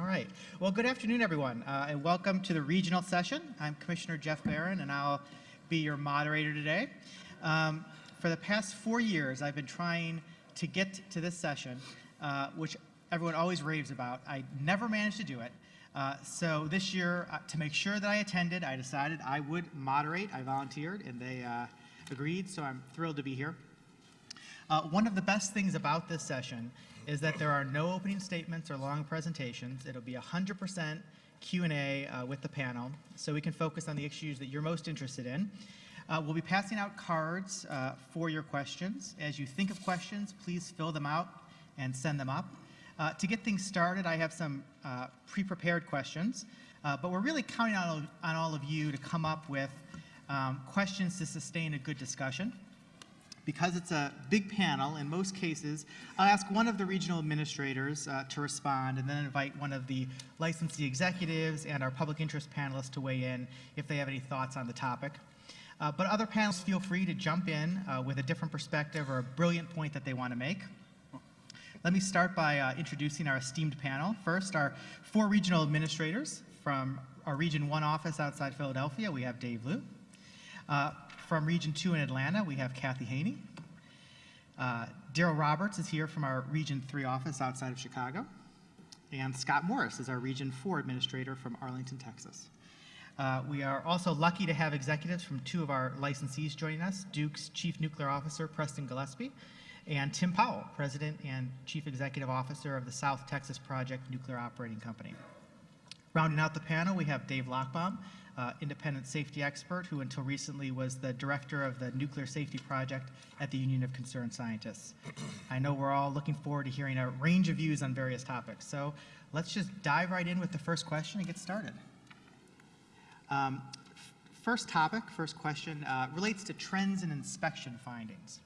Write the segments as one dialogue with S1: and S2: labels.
S1: All right. Well, good afternoon, everyone, uh, and welcome to the regional session. I'm Commissioner Jeff Baran, and I'll be your moderator today. Um, for the past four years, I've been trying to get to this session, uh, which everyone always raves about. I never managed to do it. Uh, so this year, uh, to make sure that I attended, I decided I would moderate. I volunteered, and they uh, agreed, so I'm thrilled to be here. Uh, one of the best things about this session is that there are no opening statements or long presentations. It'll be 100% Q&A uh, with the panel, so we can focus on the issues that you're most interested in. Uh, we'll be passing out cards uh, for your questions. As you think of questions, please fill them out and send them up. Uh, to get things started, I have some uh, pre-prepared questions, but we're really counting on, on all of you to come up with um, questions to sustain a good discussion because it's a big panel, in most cases, I'll ask one of the regional administrators uh, to respond and then invite one of the licensee executives and our public interest panelists to weigh in if they have any thoughts on the topic. Uh, but other panelists feel free to jump in uh, with a different perspective or a brilliant point that they want to make. Let me start by uh, introducing our esteemed panel. First, our four regional administrators from our Region 1 office outside Philadelphia, we have Dave Lew. Uh, from Region 2 in Atlanta, we have Kathy Haney. Uh, Darrell Roberts is here from our Region 3 office outside of Chicago. And Scott Morris is our Region 4 administrator from Arlington, Texas. Uh, we are also lucky to have executives from two of our licensees joining us, Duke's Chief Nuclear Officer, Preston Gillespie, and Tim Powell, President and Chief Executive Officer of the South Texas Project Nuclear Operating Company. Rounding out the panel, we have Dave Lochbaum, uh, independent safety expert who until recently was the director of the Nuclear Safety Project at the Union of Concerned Scientists. I know we're all looking forward to hearing a range of views on various topics. So let's just dive right in with the first question and get started. Um, first topic, first question, uh, relates to trends in inspection findings.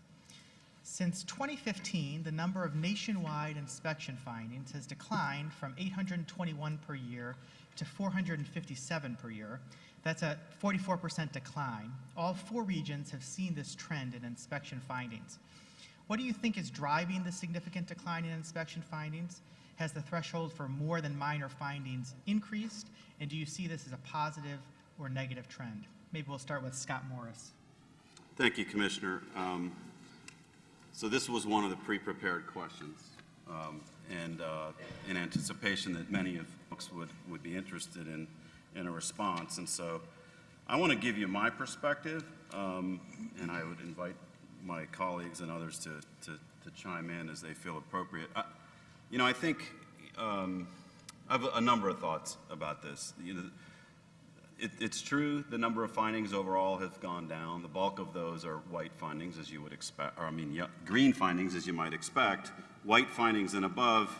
S1: Since 2015, the number of nationwide inspection findings has declined from 821 per year to 457 per year. That's a 44% decline. All four regions have seen this trend in inspection findings. What do you think is driving the significant decline in inspection findings? Has the threshold for more than minor findings increased? And do you see this as a positive or negative trend? Maybe we'll start with Scott Morris.
S2: Thank you, Commissioner. Um, so this was one of the pre-prepared questions. Um, and uh, in anticipation that many of folks would, would be interested in, in a response. And so I want to give you my perspective, um, and I would invite my colleagues and others to, to, to chime in as they feel appropriate. I, you know, I think um, I have a number of thoughts about this. You know, it, it's true the number of findings overall have gone down. The bulk of those are white findings, as you would expect, or I mean, yeah, green findings, as you might expect. White findings and above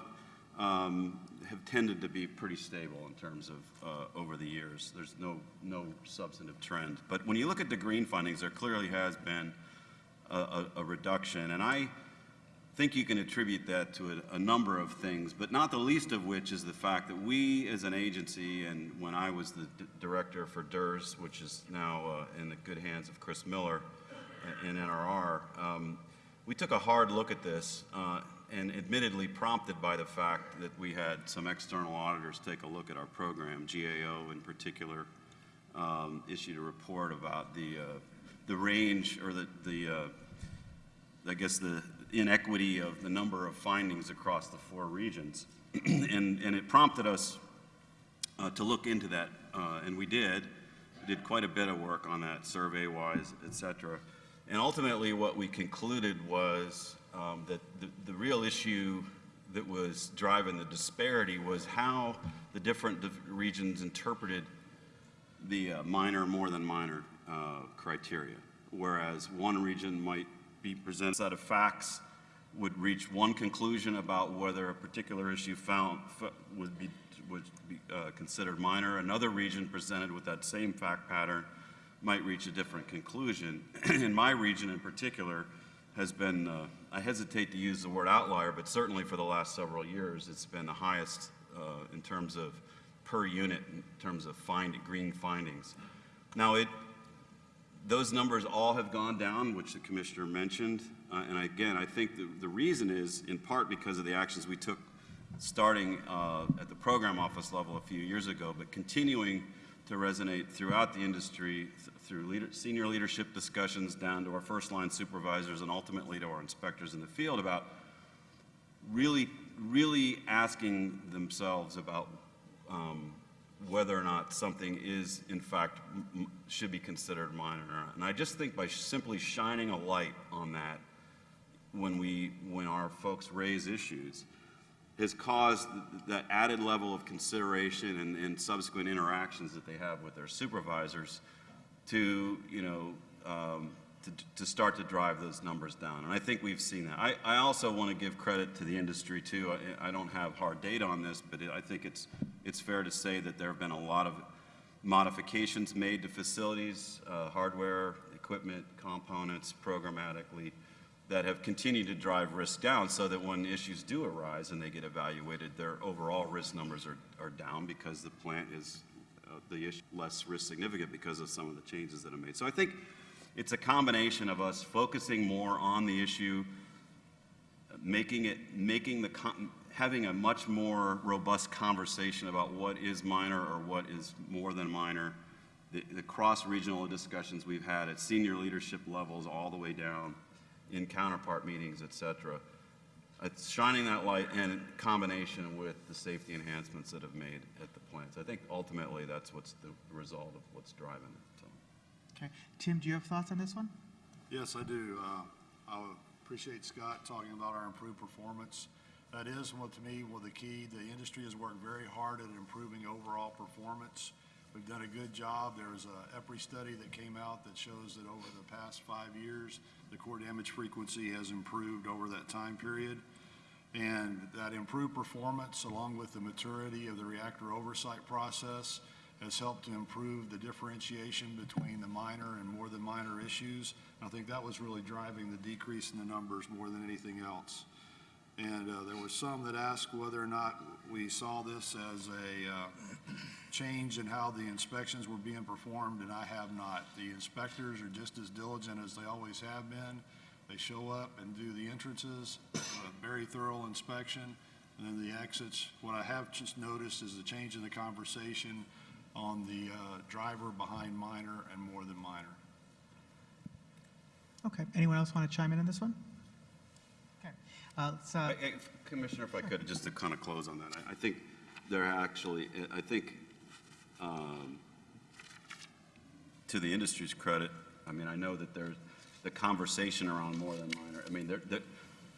S2: um, have tended to be pretty stable in terms of uh, over the years. There's no, no substantive trend. But when you look at the green findings, there clearly has been a, a, a reduction. And I think you can attribute that to a, a, number of things, but not the least of which is the fact that we as an agency, and when I was the director for DIRS, which is now uh, in the good hands of Chris Miller in NRR, um, we took a hard look at this uh, and admittedly prompted by the fact that we had some external auditors take a look at our program, GAO in particular, um, issued a report about the, uh, the range or the, the uh, I guess the inequity of the number of findings across the four regions. and, and it prompted us uh, to look into that, uh, and we did. We did quite a bit of work on that survey-wise, et cetera. And ultimately what we concluded was um, that the, the real issue that was driving the disparity was how the different regions interpreted the uh, minor more than minor uh, criteria. Whereas one region might be presented a set of facts, would reach one conclusion about whether a particular issue found would be, would be uh, considered minor. Another region presented with that same fact pattern might reach a different conclusion. in my region in particular, has been, uh, I hesitate to use the word outlier, but certainly for the last several years, it's been the highest uh, in terms of per unit, in terms of find, green findings. Now, it, those numbers all have gone down, which the commissioner mentioned. Uh, and again, I think the, the reason is in part because of the actions we took starting uh, at the program office level a few years ago, but continuing to resonate throughout the industry through leader, senior leadership discussions down to our first line supervisors and ultimately to our inspectors in the field about really, really asking themselves about um, whether or not something is, in fact, should be considered minor. or not. And I just think by simply shining a light on that when we, when our folks raise issues, has caused that added level of consideration and, and subsequent interactions that they have with their supervisors to, you know, um, to, to start to drive those numbers down. And I think we've seen that. I, I also want to give credit to the industry too. I, I don't have hard data on this, but it, I think it's, it's fair to say that there have been a lot of modifications made to facilities, uh, hardware, equipment, components, programmatically, that have continued to drive risk down so that when issues do arise and they get evaluated, their overall risk numbers are, are down because the plant is Uh, the issue less risk significant because of some of the changes that are made. So I think it's a combination of us focusing more on the issue, making it, making the, having a much more robust conversation about what is minor or what is more than minor, the, the cross-regional discussions we've had at senior leadership levels all the way down in counterpart meetings, et cetera. It's shining that light in combination with the safety enhancements that have made at the plants. I think ultimately that's what's the result of what's driving it, so.
S1: Okay. Tim, do you have thoughts on this one?
S3: Yes, I do. Uh, I appreciate Scott talking about our improved performance. That is what, to me, well, the key. The industry has worked very hard at improving overall performance. We've done a good job. There was a EPRI study that came out that shows that over the past five years, the core damage frequency has improved over that time period. And that improved performance, along with the maturity of the reactor oversight process, has helped to improve the differentiation between the minor and more than minor issues. And I think that was really driving the decrease in the numbers more than anything else. And uh, there were some that asked whether or not we saw this as a uh, change in how the inspections were being performed, and I have not. The inspectors are just as diligent as they always have been. They show up and do the entrances, a very thorough inspection, and then the exits. What I have just noticed is a change in the conversation on the uh, driver behind minor and more than minor.
S1: Okay. Anyone else want to chime in on this one? Okay. Uh, let's, uh,
S2: I- I- Commissioner, if I could, just to kind of close on that, I- I think there actually, I think, um, to the industry's credit, I mean, I know that there's the conversation around more than minor, I mean, the,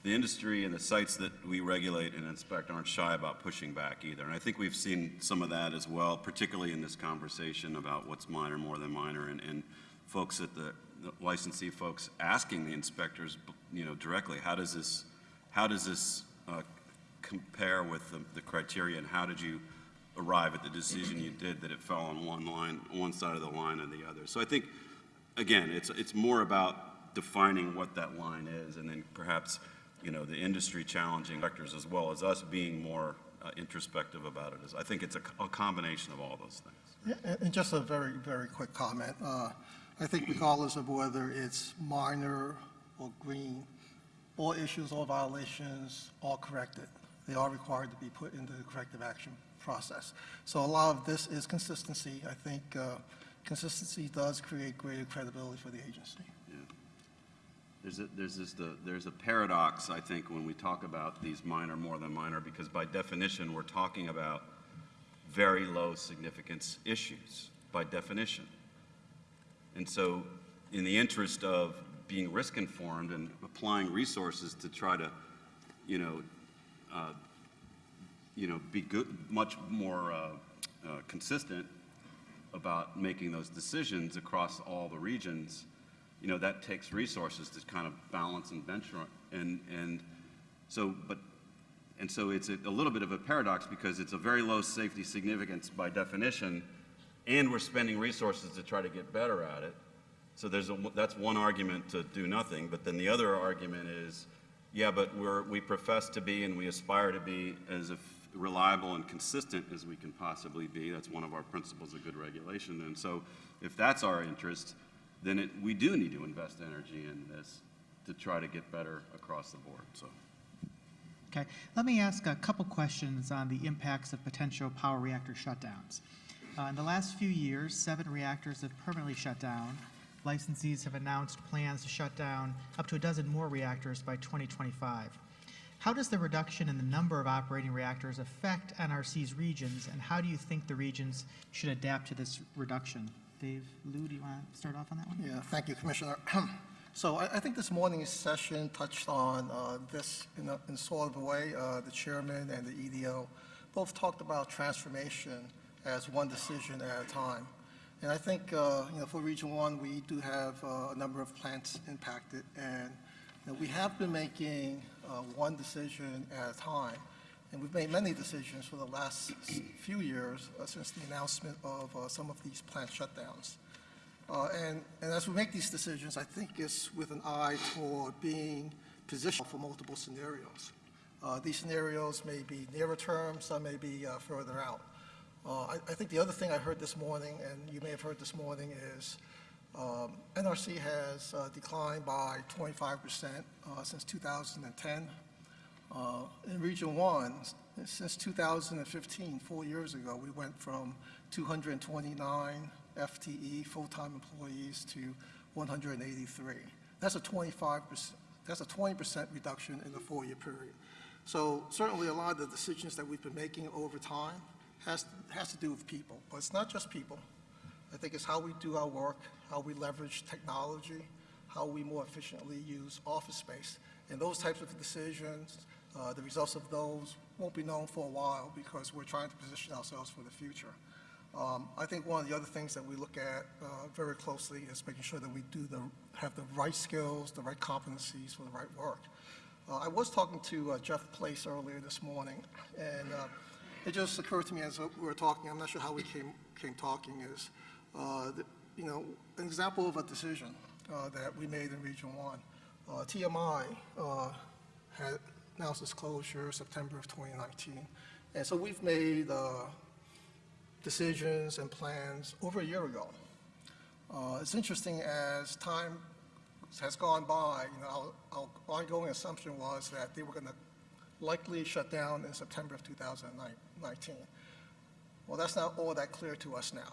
S2: the industry and the sites that we regulate and inspect aren't shy about pushing back either. And I think we've seen some of that as well, particularly in this conversation about what's minor, more than minor, and, and folks at the the licensee folks asking the inspectors, you know, directly, how does this, how does this uh, compare with the, the criteria, and how did you arrive at the decision you did that it fell on one line, one side of the line or the other? So I think, again, it's, it's more about defining what that line is, and then perhaps, you know, the industry challenging factors as well as us being more uh, introspective about it. Is I think it's a, a combination of all those things.
S4: Yeah, And and just a very, very quick comment. Uh, I think regardless of whether it's minor or green, all issues or violations are corrected. They are required to be put into the corrective action process. So a lot of this is consistency. I think uh, consistency does create greater credibility for the agency.
S2: There's a, there's this, the, there's a paradox, I think, when we talk about these minor, more than minor, because by definition, we're talking about very low significance issues, by definition. And so, in the interest of being risk informed and applying resources to try to, you know, uh, you know, be good, much more uh, uh, consistent about making those decisions across all the regions, you know, that takes resources to kind of balance and benchmark. And, and so, but, and so it's a, a little bit of a paradox because it's a very low safety significance by definition, and we're spending resources to try to get better at it. So there's a, that's one argument to do nothing, but then the other argument is, yeah, but we're, we profess to be and we aspire to be as reliable and consistent as we can possibly be. That's one of our principles of good regulation. And so if that's our interest, then it, we do need to invest energy in this to try to get better across the board, so.
S1: Okay, let me ask a couple questions on the impacts of potential power reactor shutdowns. Uh, in the last few years, seven reactors have permanently shut down. Licensees have announced plans to shut down up to a dozen more reactors by 2025. How does the reduction in the number of operating reactors affect NRC's regions, and how do you think the regions should adapt to this reduction? Dave, Lew, do you want to start off on that one?
S4: Yeah, thank you, Commissioner. So I, I think this morning's session touched on uh, this in a, in sort of a way. Uh, The chairman and the EDO both talked about transformation as one decision at a time. And I think, uh, you know, for Region One, we do have uh, a number of plants impacted, and you know, we have been making uh, one decision at a time. And we've made many decisions for the last few years uh, since the announcement of uh, some of these plant shutdowns. Uh, And, and as we make these decisions, I think it's with an eye toward being positioned for multiple scenarios. Uh, These scenarios may be nearer term, some may be uh, further out. Uh, I, I think the other thing I heard this morning, and you may have heard this morning, is um, NRC has declined by 25% uh, since 2010. Uh, In Region 1, since 2015, four years ago, we went from 229 FTE, full-time employees, to 183. That's a 25%, that's a 20% reduction in the four-year period. So certainly, a lot of the decisions that we've been making over time has, has to do with people. But it's not just people. I think it's how we do our work, how we leverage technology, how we more efficiently use office space. And those types of decisions, uh, the results of those won't be known for a while because we're trying to position ourselves for the future. Um, I think one of the other things that we look at uh, very closely is making sure that we do the, have the right skills, the right competencies for the right work. Uh, I was talking to uh, Jeff Place earlier this morning, and uh, it just occurred to me as we were talking, I'm not sure how we came, came talking, is, uh, that, you know, an example of a decision that we made in Region 1. Uh, TMI had announced its closure September of 2019. And so we've made uh, decisions and plans over a year ago. Uh, It's interesting, as time has gone by, you know, our our ongoing assumption was that they were going to likely shut down in September of 2019. Well, that's not all that clear to us now.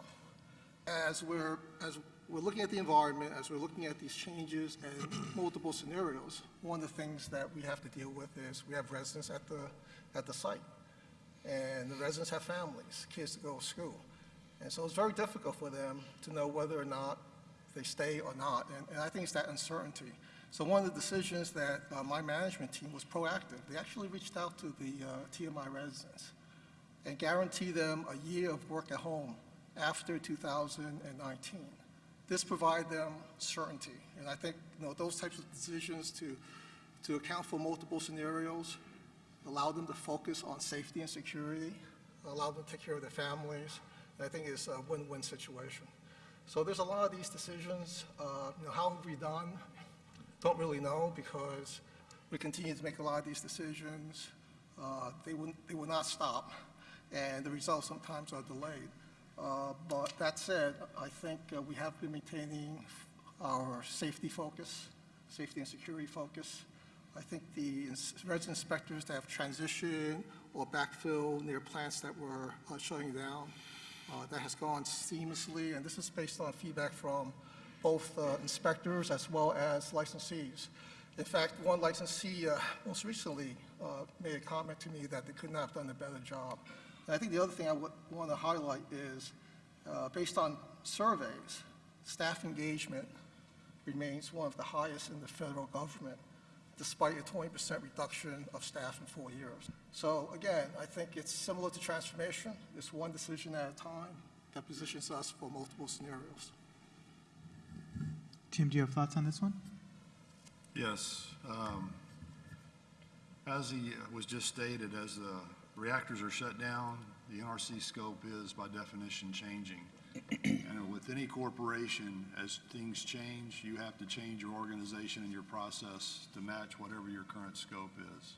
S4: As we're, as we're looking at the environment, as we're looking at these changes and multiple scenarios, one of the things that we have to deal with is we have residents at the, at the site. And the residents have families, kids to go to school. And so it's very difficult for them to know whether or not they stay or not. And, and I think it's that uncertainty. So one of the decisions that uh, my management team was proactive. They actually reached out to the uh, TMI residents and guaranteed them a year of work at home after 2019. This provided them certainty. And I think, you know, those types of decisions to, to account for multiple scenarios, allow them to focus on safety and security, allow them to take care of their families, I think it's a win-win situation. So there's a lot of these decisions. Uh, You know, how have we done? Don't really know because we continue to make a lot of these decisions. Uh, They will, they will not stop, and the results sometimes are delayed. Uh, But that said, I think uh, we have been maintaining our safety focus, safety and security focus. I think the ins- resident inspectors that have transitioned or backfilled near plants that were uh, shutting down, uh, that has gone seamlessly, and this is based on feedback from both uh, inspectors as well as licensees. In fact, one licensee uh, most recently made a comment to me that they could not have done a better job. And I think the other thing I want to highlight is, uh, based on surveys, staff engagement remains one of the highest in the federal government, despite a 20% reduction of staff in four years. So again, I think it's similar to transformation. It's one decision at a time that positions us for multiple scenarios.
S1: Tim, do you have thoughts on this one?
S3: Yes. um, As he was just stated, as the reactors are shut down, the NRC scope is by definition changing. And with any corporation, as things change, you have to change your organization and your process to match whatever your current scope is.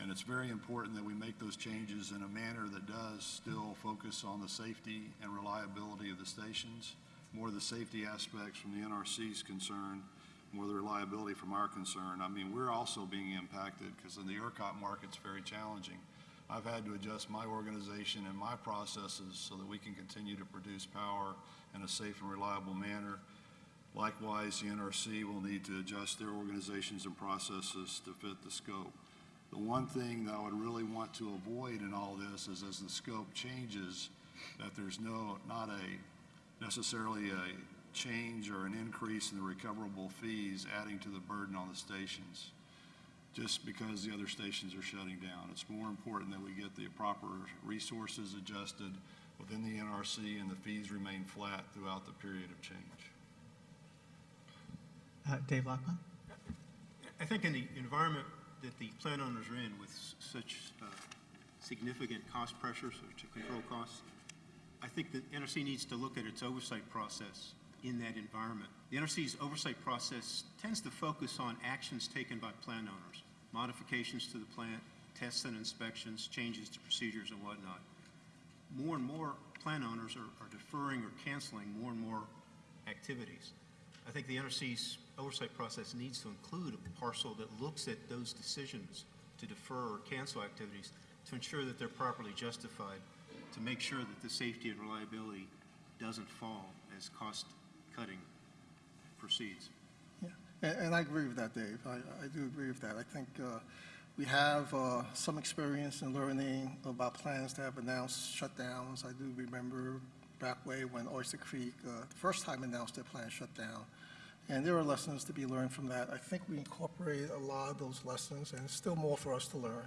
S3: And it's very important that we make those changes in a manner that does still focus on the safety and reliability of the stations, more the safety aspects from the NRC's concern, more the reliability from our concern. I mean, we're also being impacted because in the ERCOT market's very challenging. I've had to adjust my organization and my processes so that we can continue to produce power in a safe and reliable manner. Likewise, the NRC will need to adjust their organizations and processes to fit the scope. The one thing that I would really want to avoid in all this is as the scope changes, that there's no, not a, necessarily a change or an increase in the recoverable fees adding to the burden on the stations, just because the other stations are shutting down. It's more important that we get the proper resources adjusted within the NRC and the fees remain flat throughout the period of change.
S1: Uh, Dave Lochbaum?
S5: I think in the environment that the plant owners are in with such uh, significant cost pressures to control costs, I think the NRC needs to look at its oversight process in that environment. The NRC's oversight process tends to focus on actions taken by plant owners, modifications to the plant, tests and inspections, changes to procedures and whatnot. More and more plant owners are are deferring or canceling more and more activities. I think the NRC's oversight process needs to include a parcel that looks at those decisions to defer or cancel activities to ensure that they're properly justified, to make sure that the safety and reliability doesn't fall as cost-cutting proceeds.
S4: And, and I agree with that, Dave. I, I do agree with that. I think uh, we have uh, some experience in learning about plans that have announced shutdowns. I do remember back way when Oyster Creek, uh, the first time announced their plan shut down. And there are lessons to be learned from that. I think we incorporate a lot of those lessons, and still more for us to learn,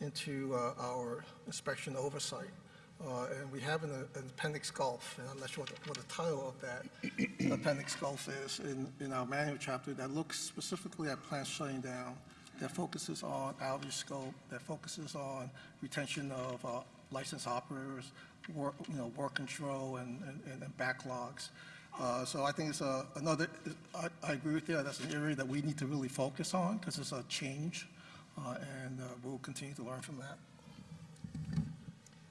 S4: into uh, our inspection oversight. Uh, And we have an an appendix Gulf, and I'm not sure what the- what the title of that appendix Gulf is in, in our manual chapter that looks specifically at plants shutting down, that focuses on outage scope, that focuses on retention of uh, licensed operators, work, you know, work control and, and- and backlogs. Uh, So I think it's a, another, I, I agree with you, that's an area that we need to really focus on because it's a change, uh, and uh, we'll continue to learn from that.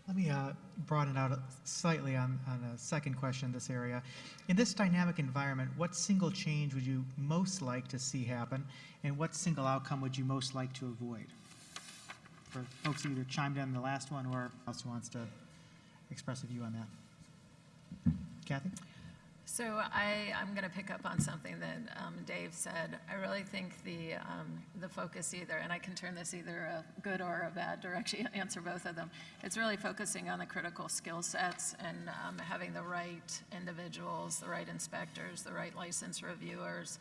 S1: Let me uh, broaden out slightly on, on a second question in this area. In this dynamic environment, what single change would you most like to see happen, and what single outcome would you most like to avoid? For folks who either chimed in on the last one or else wants to express a view on that. Kathy?
S6: So I, I'm going to pick up on something that um, Dave said. I really think the, um, the focus either, and I can turn this either a good or a bad direction, answer both of them. It's really focusing on the critical skill sets and um, having the right individuals, the right inspectors, the right license reviewers,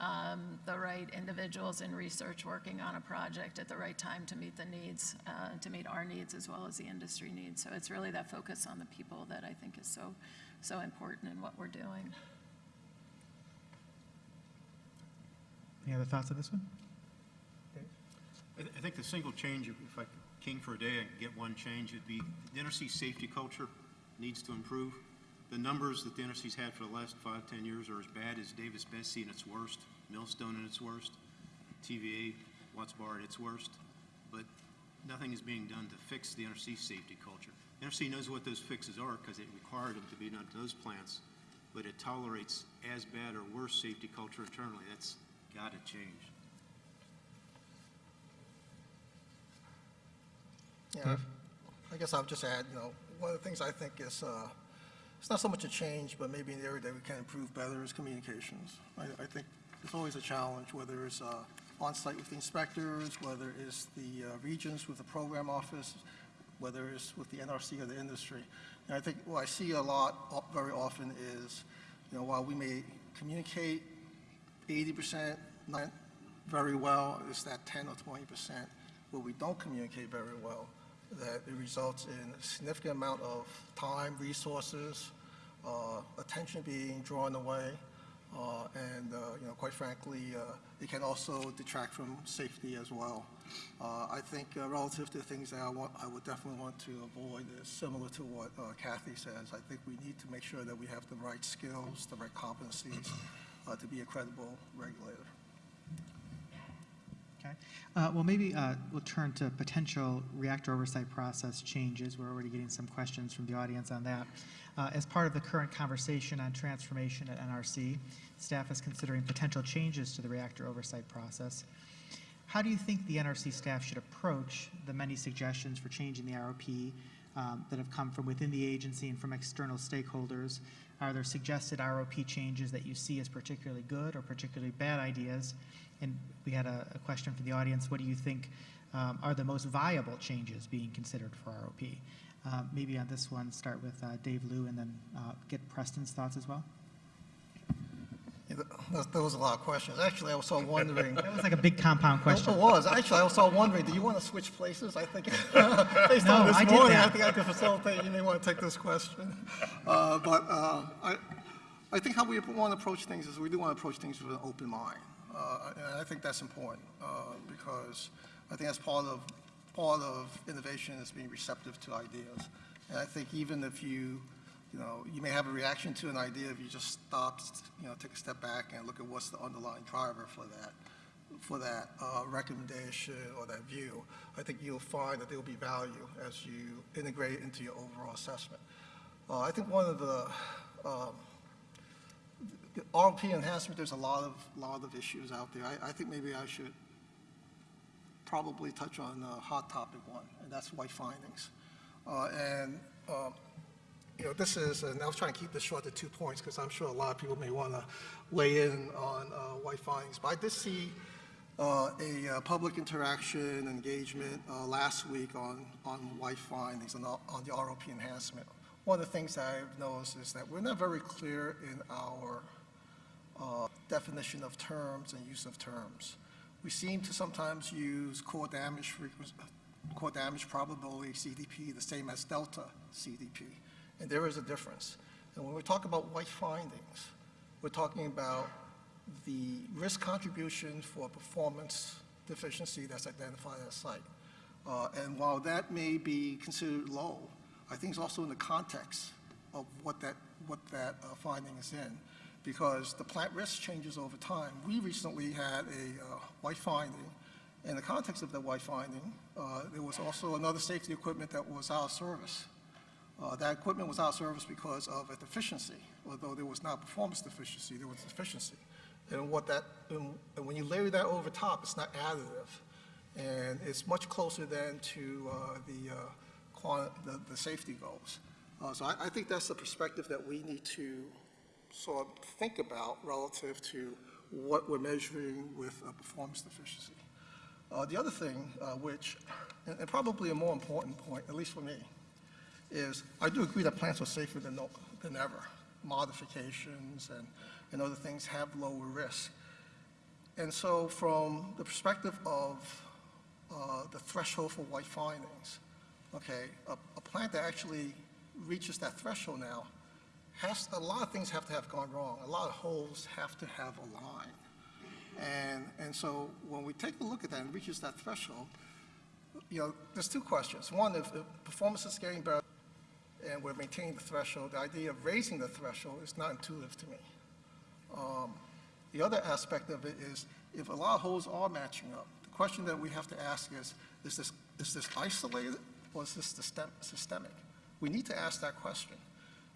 S6: um, the right individuals in research working on a project at the right time to meet the needs, uh, to meet our needs as well as the industry needs. So it's really that focus on the people that I think is so, so important in what we're doing.
S1: Any other thoughts on this one?
S5: I, th- I think the single change, if if I could king for a day and get one change, would be the NRC safety culture needs to improve. The numbers that the NRC's had for the last five, ten years are as bad as Davis-Besse in its worst, Millstone in its worst, TVA, Watts Bar at its worst. But nothing is being done to fix the NRC safety culture. NRC knows what those fixes are because it required them to be done to those plants, but it tolerates as bad or worse safety culture internally. That's got to change.
S4: Yeah, I guess I'll just add, you know, one of the things I think is, uh, it's not so much a change, but maybe an area that we can improve better is communications. I, I think it's always a challenge, whether it's uh, on-site with the inspectors, whether it's the uh, regions with the program office, whether it's with the NRC or the industry. And I think what I see a lot, very often is, you know, while we may communicate 80% very well, it's that 10 or 20% where we don't communicate very well, that it results in a significant amount of time, resources, uh, attention being drawn away, uh, and, uh, you know, quite frankly, uh, it can also detract from safety as well. Uh, I think uh, relative to things that I want, I would definitely want to avoid is similar to what uh, Kathy says. I think we need to make sure that we have the right skills, the right competencies uh, to be a credible regulator.
S1: Okay. Uh, Well, maybe uh, we'll turn to potential reactor oversight process changes. We're already getting some questions from the audience on that. As part of the current conversation on transformation at NRC, staff is considering potential changes to the reactor oversight process. How do you think the NRC staff should approach the many suggestions for changing the ROP um, that have come from within the agency and from external stakeholders? Are there suggested ROP changes that you see as particularly good or particularly bad ideas? And we had a, a question from the audience. What do you think um, are the most viable changes being considered for ROP? Uh, maybe on this one, start with uh, Dave Lew and then uh, get Preston's thoughts as well.
S4: There was a lot of questions. Actually, I was of wondering.
S1: That was like a big compound question.
S4: It was. Actually, I was of wondering, do you want to switch places? I think, based
S1: No,
S4: on this
S1: I
S4: morning, I think I could facilitate. You may want to take this question. Uh, But uh, I, I think how we want to approach things is we do want to approach things with an open mind. Uh, And I think that's important uh, because I think that's part of, part of innovation is being receptive to ideas. And I think even if you, you know, you may have a reaction to an idea if you just stop, you know, take a step back and look at what's the underlying driver for that for that uh, recommendation or that view, I think you'll find that there will be value as you integrate into your overall assessment. Uh, I think one of the, um, the RP enhancement, there's a lot of, lot of issues out there. I, I think maybe I should probably touch on a hot topic one, and that's white findings. Uh, And, um, you know, this is, and I was trying to keep this short to two points because I'm sure a lot of people may want to weigh in on uh, white findings. But I did see uh, a uh, public interaction engagement uh, last week on, on white findings and on the ROP enhancement. One of the things that I've noticed is that we're not very clear in our uh, definition of terms and use of terms. We seem to sometimes use core damage frequency, core damage probability CDP the same as delta CDP, and there is a difference. And when we talk about white findings, we're talking about the risk contribution for performance deficiency that's identified at a site. Uh, And while that may be considered low, I think it's also in the context of what that, what that uh, finding is in, because the plant risk changes over time. We recently had a uh, white finding. In the context of that white finding, uh, there was also another safety equipment that was out of service. Uh, That equipment was out of service because of a deficiency, although there was not performance deficiency, there was deficiency. And what that, and when you layer that over top, it's not additive. And it's much closer than to uh, the, uh, the, the safety goals. Uh, So I, I think that's the perspective that we need to sort of think about relative to what we're measuring with a performance deficiency. Uh, The other thing, uh, which, and and probably a more important point, at least for me, is I do agree that plants are safer than, than ever. Modifications and, and other things have lower risk. And so from the perspective of uh, the threshold for white findings, okay, a, a plant that actually reaches that threshold now has, a lot of things have to have gone wrong. A lot of holes have to have aligned. And, and so when we take a look at that and reaches that threshold, you know, there's two questions. One, if, if performance is getting better and we're maintaining the threshold, the idea of raising the threshold is not intuitive to me. Um, The other aspect of it is, if a lot of holes are matching up, the question that we have to ask is, is this, is this isolated or is this system- systemic? We need to ask that question.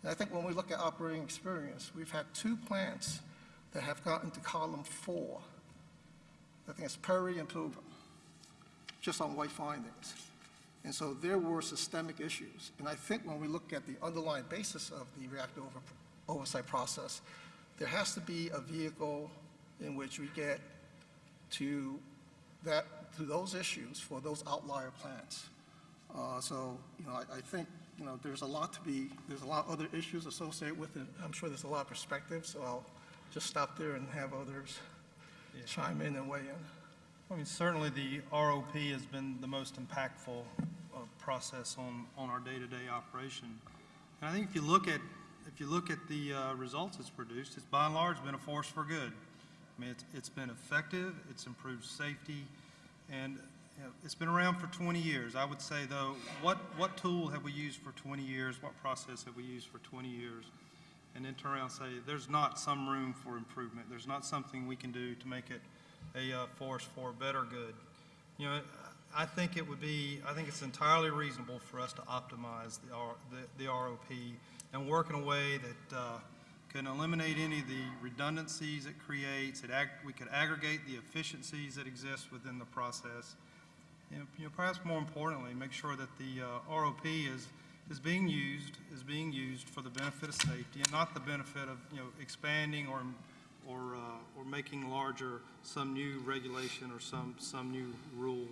S4: And I think when we look at operating experience, we've had two plants that have gotten to column four. I think it's Perry and Pilgrim, just on white findings. And so there were systemic issues. And I think when we look at the underlying basis of the reactor over- oversight process, there has to be a vehicle in which we get to that, to those issues for those outlier plants. Uh, So, you know, I, I think, you know, there's a lot to be, there's a lot of other issues associated with it. I'm sure there's a lot of perspectives, so I'll just stop there and have others chime in and weigh in.
S7: I mean, certainly the ROP has been the most impactful uh, process on, on our day-to-day operation. And I think if you look at, if you look at the uh, results it's produced, it's by and large been a force for good. I mean, it's, it's been effective, it's improved safety, and you know, it's been around for 20 years. I would say, though, what, what tool have we used for 20 years? What process have we used for 20 years? And then turn around and say, there's not some room for improvement. There's not something we can do to make it a uh, force for better good. You know, I think it would be, I think it's entirely reasonable for us to optimize the R, the, the ROP and work in a way that, uh, can eliminate any of the redundancies it creates. It ag, we could aggregate the efficiencies that exist within the process. Know, you know, perhaps more importantly, make sure that the, uh, ROP is, is being used, is being used for the benefit of safety and not the benefit of, you know, expanding or, or, uh, or making larger some new regulation or some, some new rule.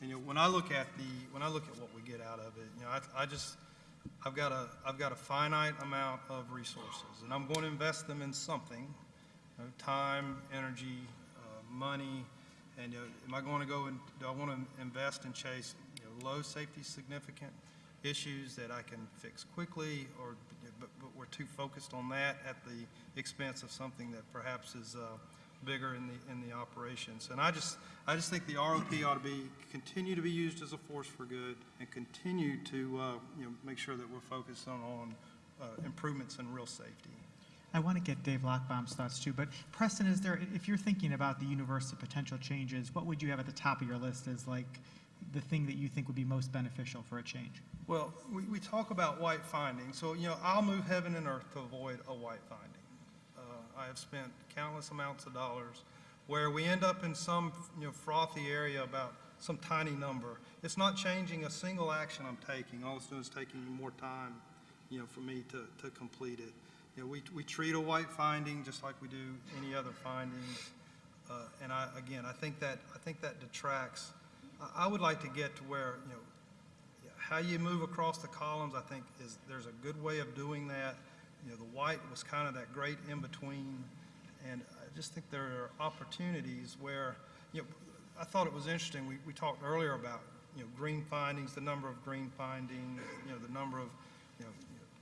S7: And, you know, when I look at the, when I look at what we get out of it, you know, I, I just, I've got a, I've got a finite amount of resources, and I'm going to invest them in something, you know, time, energy, uh, money, and, you know, am I going to go and, do I want to invest and chase, you know, low safety significant issues that I can fix quickly, or, but, we're too focused on that at the expense of something that perhaps is, uh, bigger in the, in the operations. And I just, I just think the ROP ought to be, continue to be used as a force for good and continue to, uh, you know, make sure that we're focused on, on, uh, improvements in real safety.
S1: I want to get Dave Lochbaum's thoughts too, but Preston, is there, if you're thinking about the universe of potential changes, what would you have at the top of your list as like the thing that you think would be most beneficial for a change?
S7: Well, we, we talk about white finding, so, you know, I'll move heaven and earth to avoid a white finding. Uh, I have spent countless amounts of dollars where we end up in some, you know, frothy area about some tiny number. It's not changing a single action I'm taking, all it's doing is taking more time, you know, for me to, to complete it. You know, we, we treat a white finding just like we do any other findings. Uh, and I, again, I think that, I think that detracts. I, I would like to get to where, you know, how you move across the columns, I think, is, there's a good way of doing that. You know, the white was kind of that great in-between, and I just think there are opportunities where, you know, I thought it was interesting, we, we talked earlier about, you know, green findings, the number of green findings, you know, the number of, you know,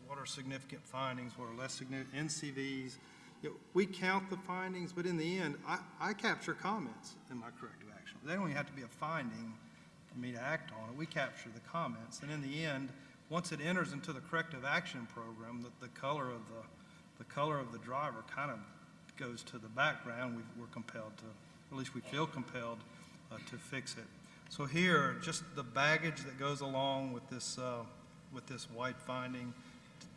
S7: what are significant findings, what are less significant, NCVs. You know, we count the findings, but in the end, I, I capture comments in my corrective action. They don't even have to be a finding for me to act on it. We capture the comments, and in the end, once it enters into the corrective action program, the, the color of the, the color of the driver kind of goes to the background. We, we're compelled to, at least we feel compelled uh, to fix it. So here, just the baggage that goes along with this, uh, with this white finding,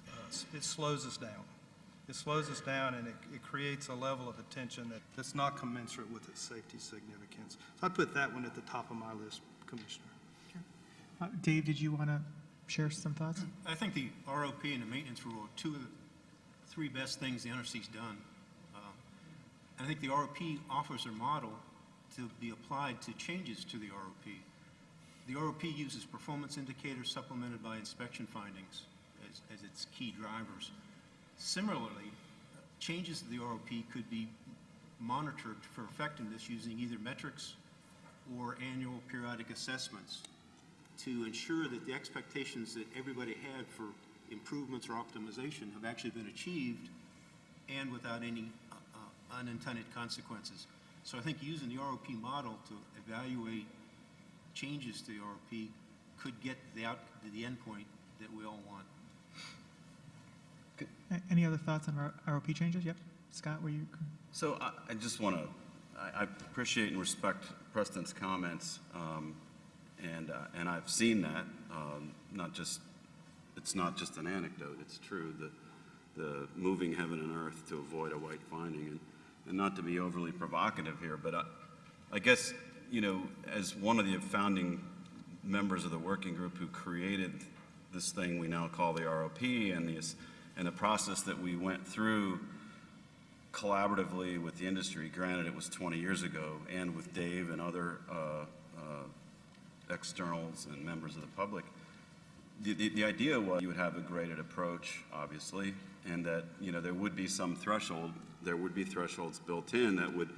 S7: uh, it slows us down. It slows us down and it, it creates a level of attention that, that's not commensurate with its safety significance. So I put that one at the top of my list, Commissioner.
S1: Uh, Dave, did you want to share some thoughts?
S5: I think the ROP and the maintenance rule are two of the three best things the NRC's done. Uh, and I think the ROP offers a model to be applied to changes to the ROP. The ROP uses performance indicators supplemented by inspection findings as, as its key drivers. Similarly, changes to the ROP could be monitored for effectiveness using either metrics or annual periodic assessments to ensure that the expectations that everybody had for improvements or optimization have actually been achieved and without any uh, unintended consequences. So I think using the ROP model to evaluate changes to the ROP could get the out, the endpoint that we all want.
S1: Any other thoughts on ROP changes? Yep. Scott, were you?
S2: So I, I just want to, I, I appreciate and respect Preston's comments, um, and, uh, and I've seen that, um, not just, it's not just an anecdote, it's true, the, the moving heaven and earth to avoid a white finding, and, and not to be overly provocative here, but I, I guess, you know, as one of the founding members of the working group who created this thing we now call the ROP and the, and the process that we went through collaboratively with the industry, granted it was 20 years ago, and with Dave and other uh, uh, externals and members of the public, the, the, the idea was you would have a graded approach, obviously, and that, you know, there would be some threshold, there would be thresholds built in that would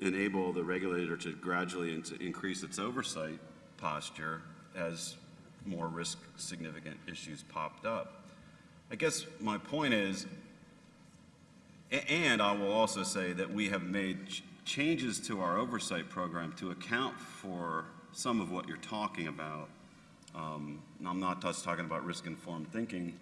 S2: enable the regulator to gradually in- increase its oversight posture as more risk significant issues popped up. I guess my point is, And I will also say that we have made ch- changes to our oversight program to account for some of what you're talking about. Um, I'm not just talking about risk-informed thinking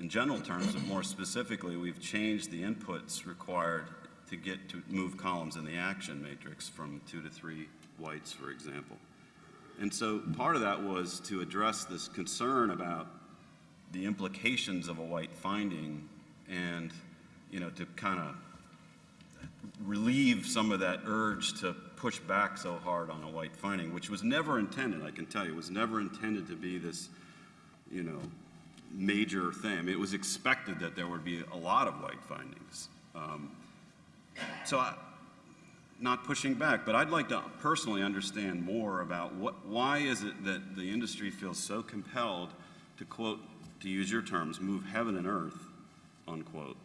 S2: in general terms, but more specifically, we've changed the inputs required to get to move columns in the action matrix from two to three whites, for example. And so part of that was to address this concern about the implications of a white finding and, you know, to kind of relieve some of that urge to push back so hard on a white finding, which was never intended, I can tell you, was never intended to be this, you know, major thing. It was expected that there would be a lot of white findings. Um, So I, not pushing back, but I'd like to personally understand more about what, why is it that the industry feels so compelled to quote, to use your terms, move heaven and earth, unquote,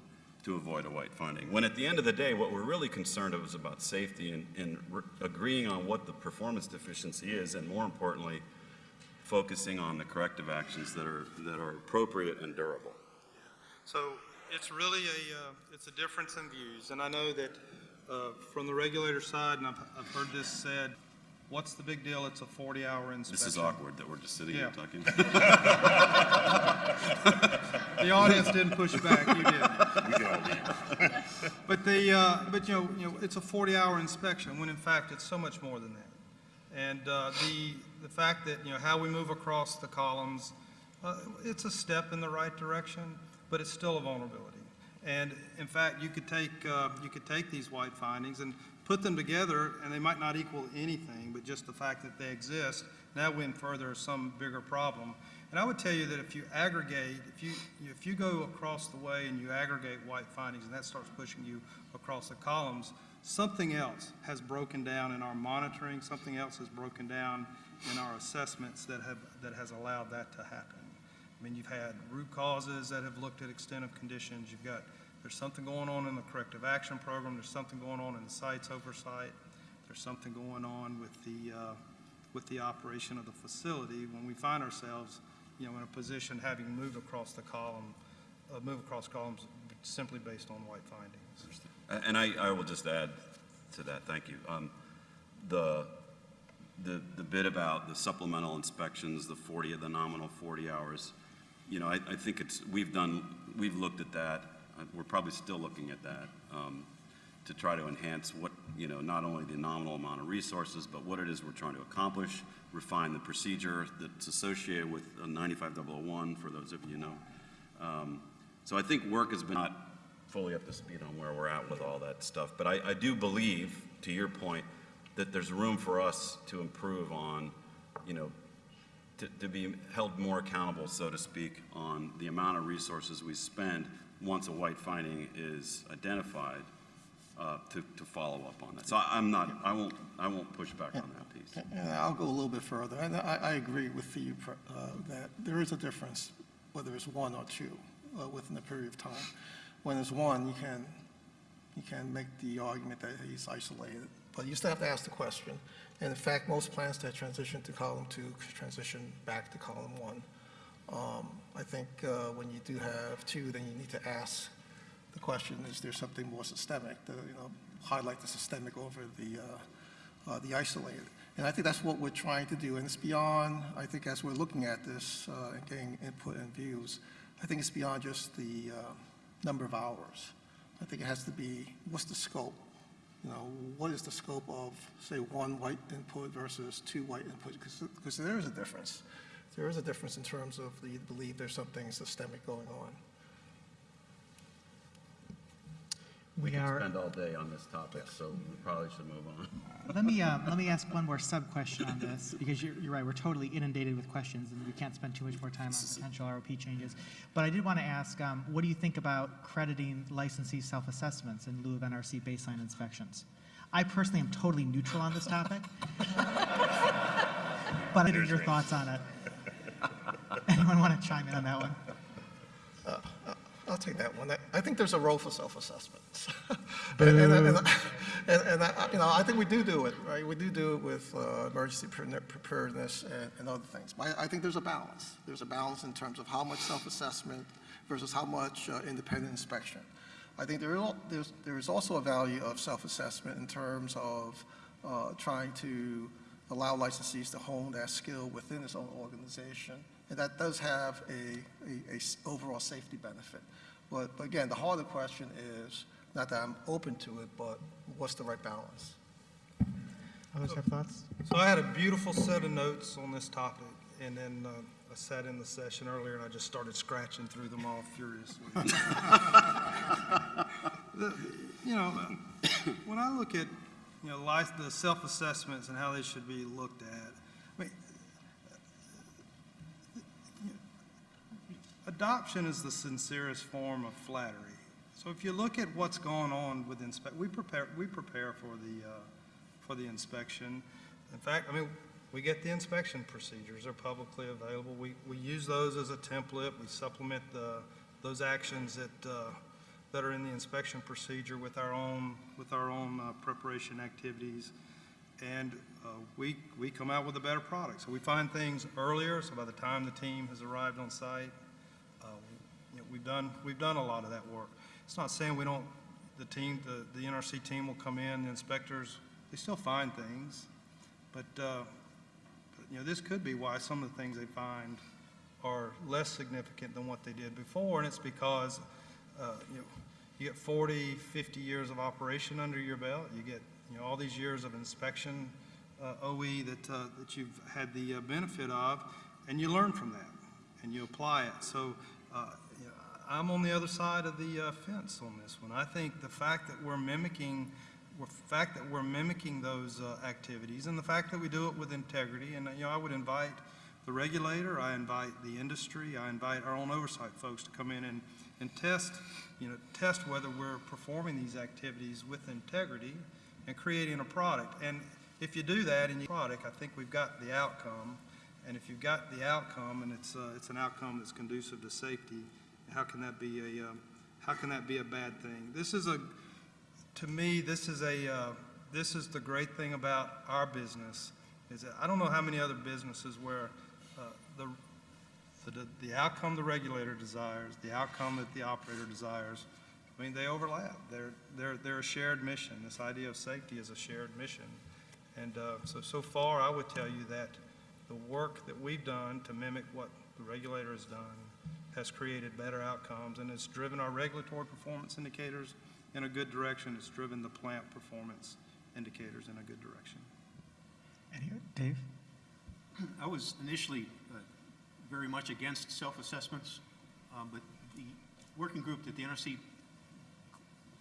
S2: to avoid a white finding? When at the end of the day, what we're really concerned of is about safety and, and agreeing on what the performance deficiency is, and more importantly, focusing on the corrective actions that are, that are appropriate and durable.
S7: So it's really a, uh, it's a difference in views, and I know that uh, from the regulator side, and I've, I've heard this said, what's the big deal? It's a 40-hour inspection.
S2: This is awkward that we're just sitting here
S7: Yeah.
S2: talking.
S7: The audience didn't push back, you did. But the, uh, but you know, you know, it's a 40-hour inspection, when in fact it's so much more than that. And uh, the, the fact that, you know, how we move across the columns, uh, it's a step in the right direction, but it's still a vulnerability. And in fact, you could take, uh, you could take these white findings and put them together, and they might not equal anything, but just the fact that they exist, now we further some bigger problem. And I would tell you that if you aggregate, if you, if you go across the way and you aggregate white findings, and that starts pushing you across the columns, something else has broken down in our monitoring, something else has broken down in our assessments that have, that has allowed that to happen. I mean, you've had root causes that have looked at extent of conditions, you've got, there's something going on in the corrective action program, there's something going on in the site's oversight, there's something going on with the, uh, with the operation of the facility. When we find ourselves, you know, in a position having moved across the column, uh, move across columns simply based on white findings.
S2: And I, I will just add to that, thank you. Um, The, the, the bit about the supplemental inspections, the 40, the nominal 40 hours, you know, I, I think it's, we've done, we've looked at that, we're probably still looking at that, um, to try to enhance what, you know, not only the nominal amount of resources, but what it is we're trying to accomplish, refine the procedure that's associated with uh, 95001, for those of you know. Um, So I think work has been not fully up to speed on where we're at with all that stuff. But I, I do believe, to your point, that there's room for us to improve on, you know, to, to be held more accountable, so to speak, on the amount of resources we spend once a white finding is identified, uh, to, to follow up on that. So I- I'm not, I won't, I won't push back on that piece.
S4: And I'll go a little bit further, and I, I agree with you uh, that there is a difference, whether it's one or two, uh, within a period of time. When it's one, you can, you can make the argument that he's isolated, but you still have to ask the question. And in fact, most plans that transition to column two transition back to column one. Um, I think uh, when you do have two, then you need to ask the question, is there something more systemic, to, you know, highlight the systemic over the, uh, uh, the isolated. And I think that's what we're trying to do, and it's beyond, I think as we're looking at this uh, and getting input and views, I think it's beyond just the uh, number of hours. I think it has to be, what's the scope? You know, what is the scope of, say, one white input versus two white inputs? Because there is a difference. There is a difference in terms of the belief there's something systemic going on.
S1: We are,
S2: Spend all day on this topic, so we probably should move on.
S1: let me, uh, let me ask one more sub-question on this, because you're, you're right, we're totally inundated with questions, and we can't spend too much more time on potential ROP changes. But I did want to ask, um, what do you think about crediting licensee self-assessments in lieu of NRC baseline inspections? I personally am totally neutral on this topic. But I need your thoughts on it. Anyone want to chime in on that one?
S4: I'll take that one. I- I think there's a role for self-assessments. And, and, and, and, I, you know, I think we do do it, right? We do do it with uh, emergency preparedness and, and other things. But I, I think there's a balance. There's a balance in terms of how much self-assessment versus how much uh, independent inspection. I think there is, there's, there is also a value of self-assessment in terms of uh, trying to allow licensees to hone that skill within its own organization. And that does have a, a- a s- overall safety benefit. But but again, the harder question is, not that I'm open to it, but what's the right balance?
S1: Others have thoughts?
S7: So I had a beautiful set of notes on this topic, and then uh, I sat in the session earlier and I just started scratching through them all furiously. The- You know, when I look at, you know, life, the self-assessments and how they should be looked at, I mean, adoption is the sincerest form of flattery. So if you look at what's going on with inspect, we prepare, we prepare for the, uh, for the inspection. In fact, I mean, we get the inspection procedures, they're publicly available. We, we use those as a template, we supplement the, those actions that, uh, that are in the inspection procedure with our own, with our own uh, preparation activities. And uh, we, we come out with a better product. So we find things earlier, so by the time the team has arrived on site, we've done, we've done a lot of that work. It's not saying we don't, the team, the, the NRC team will come in, the inspectors, they still find things. But, uh, you know, this could be why some of the things they find are less significant than what they did before, and it's because, uh, you know, you get 40, 50 years of operation under your belt, you get, you know, all these years of inspection, uh, OE that, uh, that you've had the uh, benefit of, and you learn from that, and you apply it. So, uh, I'm on the other side of the uh, fence on this one. I think the fact that we're mimicking, the fact that we're mimicking those uh, activities, and the fact that we do it with integrity, and, you know, I would invite the regulator, I invite the industry, I invite our own oversight folks to come in and, and test, you know, test whether we're performing these activities with integrity and creating a product. And if you do that in your product, I think we've got the outcome. And if you've got the outcome and it's, uh, it's an outcome that's conducive to safety, how can that be a, um, how can that be a bad thing? This is a, to me, this is a, uh, this is the great thing about our business, is that I don't know how many other businesses where uh, the, the, the outcome the regulator desires, the outcome that the operator desires, I mean, they overlap. They're, they're, they're a shared mission. This idea of safety is a shared mission. And uh, so, so far, I would tell you that the work that we've done to mimic what the regulator has done has created better outcomes, and it's driven our regulatory performance indicators in a good direction. It's driven the plant performance indicators in a good direction.
S1: Any, Dave?
S5: I was initially uh, very much against self-assessments, um, but the working group that the NRC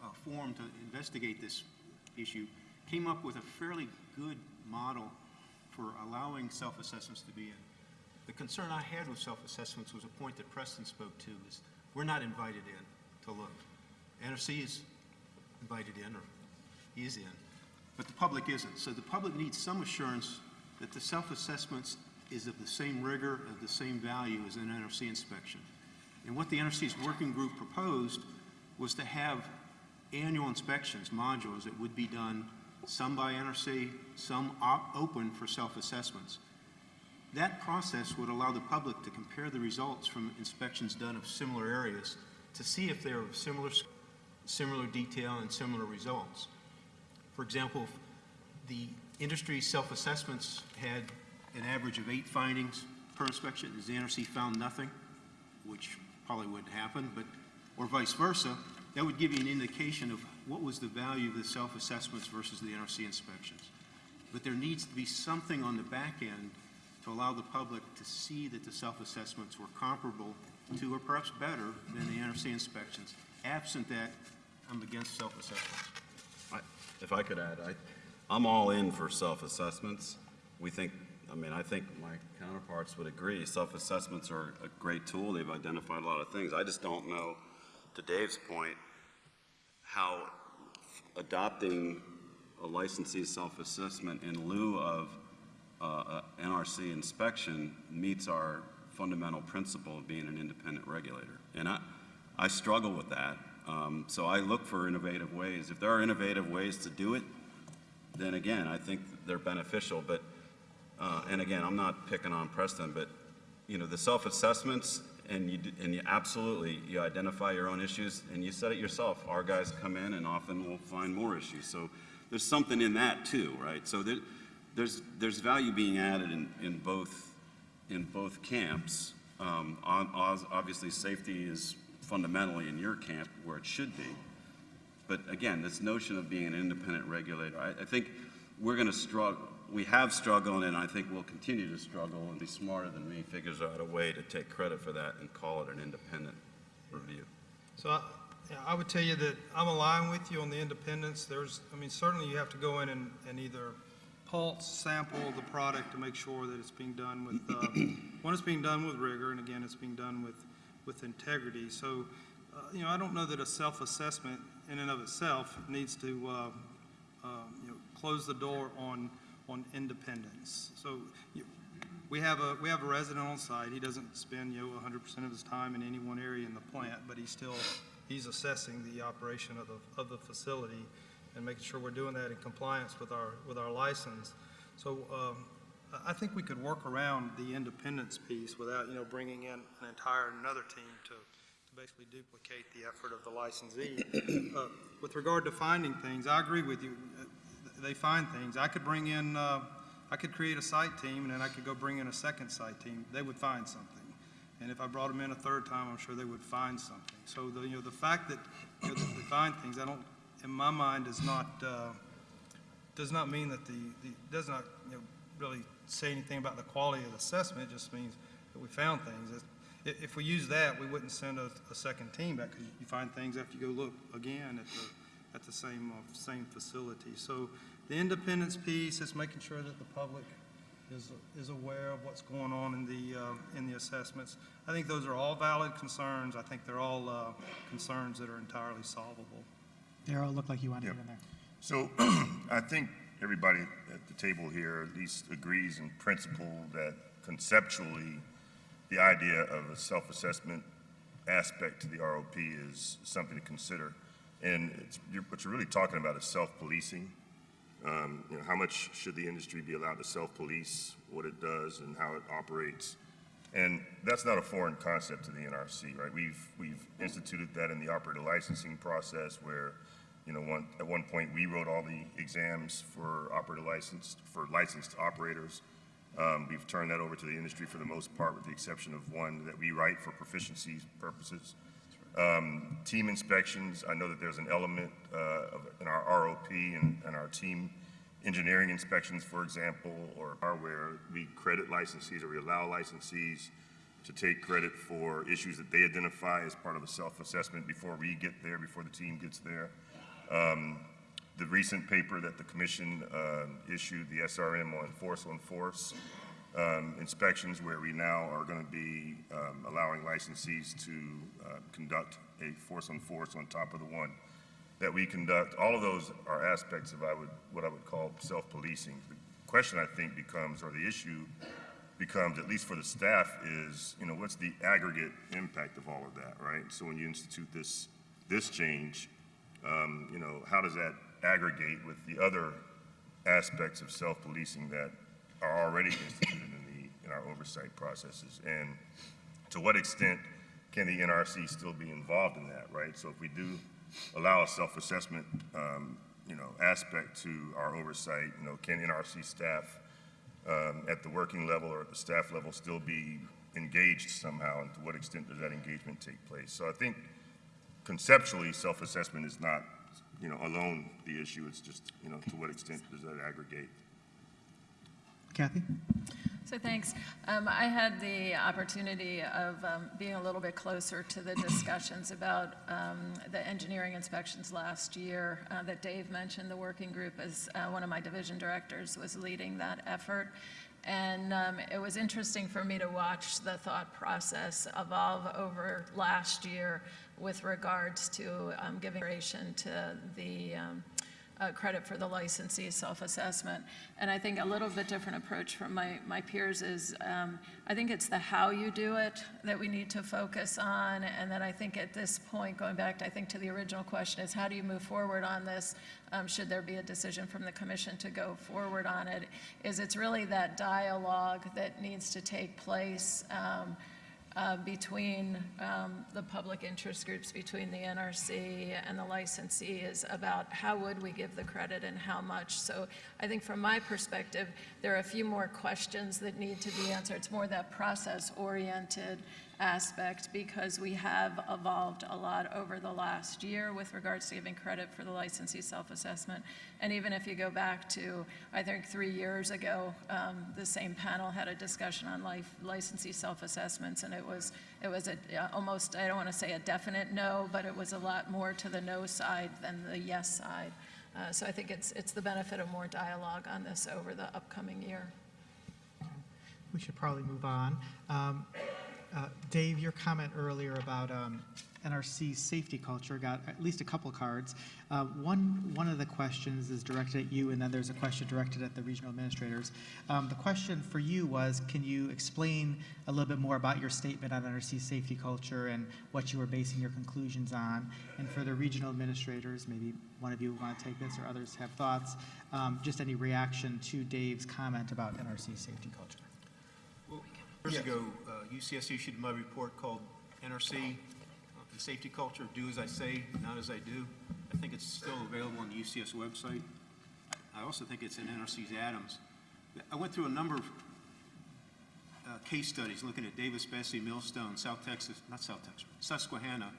S5: uh, formed to investigate this issue came up with a fairly good model for allowing self-assessments to be in. The concern I had with self-assessments was a point that Preston spoke to, is we're not invited in to look. NRC is invited in, or is in, but the public isn't. So the public needs some assurance that the self-assessments is of the same rigor, of the same value as an NRC inspection. And what the NRC's working group proposed was to have annual inspections, modules that would be done, some by NRC, some op- open for self-assessments. That process would allow the public to compare the results from inspections done of similar areas to see if they're of similar, similar detail and similar results. For example, the industry self-assessments had an average of eight findings per inspection. The NRC found nothing, which probably wouldn't happen, but, or vice versa, that would give you an indication of what was the value of the self-assessments versus the NRC inspections. But there needs to be something on the back end to allow the public to see that the self-assessments were comparable to, or perhaps better, than the NRC inspections. Absent that, I'm against self-assessments.
S2: If I could add, I, I'm all in for self-assessments. We think, I mean, I think my counterparts would agree, self-assessments are a great tool, they've identified a lot of things. I just don't know, to Dave's point, how adopting a licensee's self-assessment in lieu of uh, NRC inspection meets our fundamental principle of being an independent regulator. And I, I struggle with that. Um, So I look for innovative ways. If there are innovative ways to do it, then again, I think they're beneficial. But, uh, and again, I'm not picking on Preston, but, you know, the self-assessments, and you, and you absolutely, you identify your own issues, and you said it yourself, our guys come in and often will find more issues. So there's something in that too, right? So there, there's, there's value being added in, in both, in both camps. Um, on, obviously, safety is fundamentally in your camp where it should be. But again, this notion of being an independent regulator, I, I think we're going to struggle, we have struggled, and I think we'll continue to struggle, and be smarter than me figures out a way to take credit for that and call it an independent review.
S7: So I, I would tell you that I'm aligned with you on the independence. There's, I mean, certainly you have to go in and, and either pulse, sample the product to make sure that it's being done with, uh, one, it's being done with rigor, and again, it's being done with, with integrity. So, uh, you know, I don't know that a self-assessment in and of itself needs to, uh, uh, you know, close the door on, on independence. So you, we have a, we have a resident on site, he doesn't spend, you know, hundred percent of his time in any one area in the plant, but he's still, he's assessing the operation of the, of the facility and making sure we're doing that in compliance with our, with our license. So, um, I, think we could work around the independence piece without, you know, bringing in an entire, another team to, to basically duplicate the effort of the licensee. Uh, With regard to finding things, I agree with you, they find things. I could bring in, uh, I could create a site team, and then I could go bring in a second site team. They would find something. And if I brought them in a third time, I'm sure they would find something. So the, you know, the fact that, you know, they find things, I don't, in my mind, does not, uh, does not mean that the, the, does not, you know, really say anything about the quality of the assessment. It just means that we found things. If, if we use that, we wouldn't send a, a second team back, because you find things after you go look again at the, at the same, uh, same facility. So the independence piece is making sure that the public is, is aware of what's going on in the, uh, in the assessments. I think those are all valid concerns. I think they're all, uh, concerns that are entirely solvable.
S1: Darrell, it looked like you wanted to
S8: Yep.
S1: in there.
S8: So I think everybody at the table here at least agrees in principle that conceptually, the idea of a self-assessment aspect to the ROP is something to consider. And it's, you're, what you're really talking about is self-policing. Um, you know, how much should the industry be allowed to self-police what it does and how it operates? And that's not a foreign concept to the NRC, right? We've, we've instituted that in the operator licensing process where, you know, one, at one point, we wrote all the exams for operator license, for licensed operators. Um, we've turned that over to the industry for the most part, with the exception of one that we write for proficiency purposes. Um, team inspections, I know that there's an element, uh, of, in our ROP and, and our team engineering inspections, for example, or where we credit licensees or we allow licensees to take credit for issues that they identify as part of a self-assessment before we get there, before the team gets there. Um, the recent paper that the commission, uh, issued, the SRM on force on force, um, inspections where we now are going to be um, allowing licensees to uh, conduct a force on force on top of the one that we conduct. All of those are aspects of I would, what I would call self-policing. The question I think becomes, or the issue becomes, at least for the staff, is, you know, what's the aggregate impact of all of that, right? So when you institute this, this change, um, you know, how does that aggregate with the other aspects of self-policing that are already instituted in the, in our oversight processes? And to what extent can the NRC still be involved in that, right? So if we do allow a self-assessment, um, you know, aspect to our oversight, you know, can NRC staff um, at the working level or at the staff level still be engaged somehow, and to what extent does that engagement take place? So I think conceptually, self-assessment is not, you know, alone the issue, it's just, you know, to what extent does that aggregate?
S1: Kathy?
S6: So thanks. Um, I had the opportunity of um, being a little bit closer to the discussions about um, the engineering inspections last year uh, that Dave mentioned. The working group, as uh, one of my division directors, was leading that effort. And um, it was interesting for me to watch the thought process evolve over last year with regards to um, giving consideration to the um, uh, credit for the licensee self-assessment. And I think a little bit different approach from my, my peers is, um, I think it's the how you do it that we need to focus on. And then I think at this point, going back, to, I think, to the original question is how do you move forward on this? Um, should there be a decision from the commission to go forward on it? Is it's really that dialogue that needs to take place um, uh, between um, the public interest groups, between the NRC and the licensee is about how would we give the credit and how much. So I think from my perspective, there are a few more questions that need to be answered. It's more that process-oriented aspect because we have evolved a lot over the last year with regards to giving credit for the licensee self-assessment. And even if you go back to, I think, three years ago, um, the same panel had a discussion on life, licensee self-assessments, and it was, it was a, uh, almost, I don't want to say a definite no, but it was a lot more to the no side than the yes side. Uh, So I think it's, it's the benefit of more dialogue on this over the upcoming year.
S1: We should probably move on. Um, uh, Dave, your comment earlier about um, NRC's safety culture got at least a couple cards. Uh, One, one of the questions is directed at you, and then there's a question directed at the regional administrators. Um, The question for you was, can you explain a little bit more about your statement on NRC's safety culture and what you were basing your conclusions on? And for the regional administrators, maybe one of you want to take this or others have thoughts, um, just any reaction to Dave's comment about NRC's safety culture?
S5: Years ago, uh, UCS issued my report called NRC, uh, the Safety Culture, Do As I Say, Not As I Do. I think it's still available on the UCS website. I also think it's in NRC's Adams. I went through a number of uh, case studies looking at Davis-Besse, Millstone, South Texas, not South Texas, Susquehanna,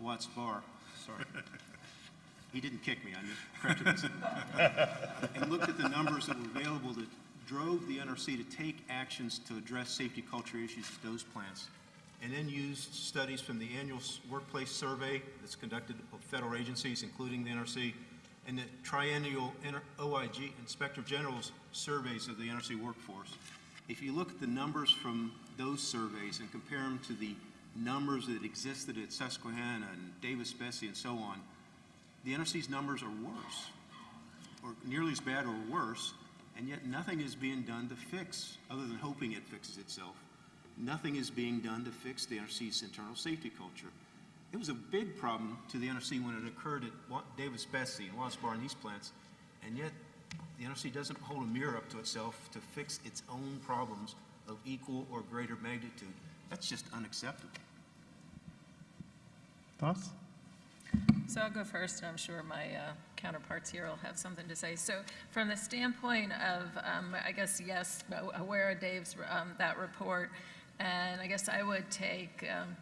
S5: Watts Bar, sorry. He didn't kick me, I just corrected myself. And looked at the numbers that were available that drove the NRC to take actions to address safety culture issues at those plants. And then used studies from the annual workplace survey that's conducted of federal agencies, including the NRC, and the triennial OIG, Inspector General's surveys of the NRC workforce. If you look at the numbers from those surveys and compare them to the numbers that existed at Susquehanna and Davis-Besse and so on, the NRC's numbers are worse, or nearly as bad or worse, and yet nothing is being done to fix, other than hoping it fixes itself. Nothing is being done to fix the NRC's internal safety culture. It was a big problem to the NRC when it occurred at Davis-Besse and Watts Bar and these plants, and yet the NRC doesn't hold a mirror up to itself to fix its own problems of equal or greater magnitude. That's just unacceptable.
S1: Thoughts?
S6: So I'll go first, and I'm sure my uh, counterparts here will have something to say. So from the standpoint of, um, I guess, yes, aware of Dave's, um, that report, and I guess I would take, um,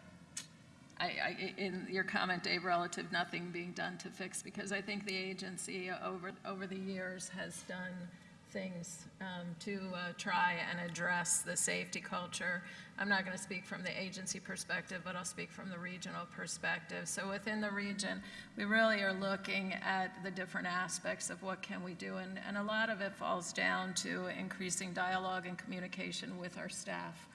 S6: I, I, in your comment, Dave, relative nothing being done to fix, because I think the agency over, over the years has done things um, to uh, try and address the safety culture. I'm not going to speak from the agency perspective, but I'll speak from the regional perspective. So within the region, we really are looking at the different aspects of what can we do, and, and a lot of it falls down to increasing dialogue and communication with our staff.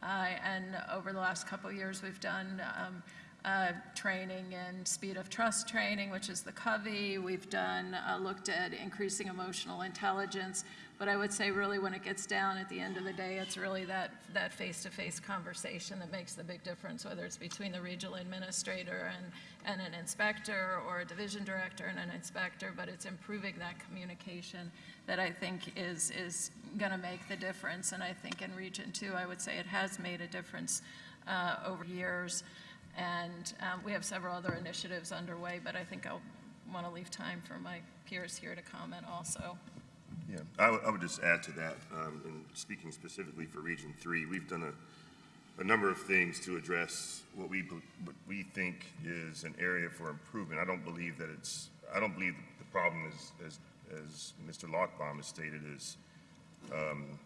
S6: Uh, And over the last couple of years, we've done um, uh, training in speed of trust training, which is the Covey. We've done, uh, looked at increasing emotional intelligence. But I would say really when it gets down at the end of the day, it's really that, that face-to-face conversation that makes the big difference, whether it's between the regional administrator and, and an inspector or a division director and an inspector, but it's improving that communication that I think is, is going to make the difference. And I think in Region 2, I would say it has made a difference uh, over years. And um, we have several other initiatives underway, but I think I'll want to leave time for my peers here to comment also.
S8: Yeah, I would, I would just add to that, um, and speaking specifically for Region Three, we've done a, a number of things to address what we, what we think is an area for improvement. I don't believe that it's, I don't believe the problem is, as, as Mr. Lochbaum has stated, is, um,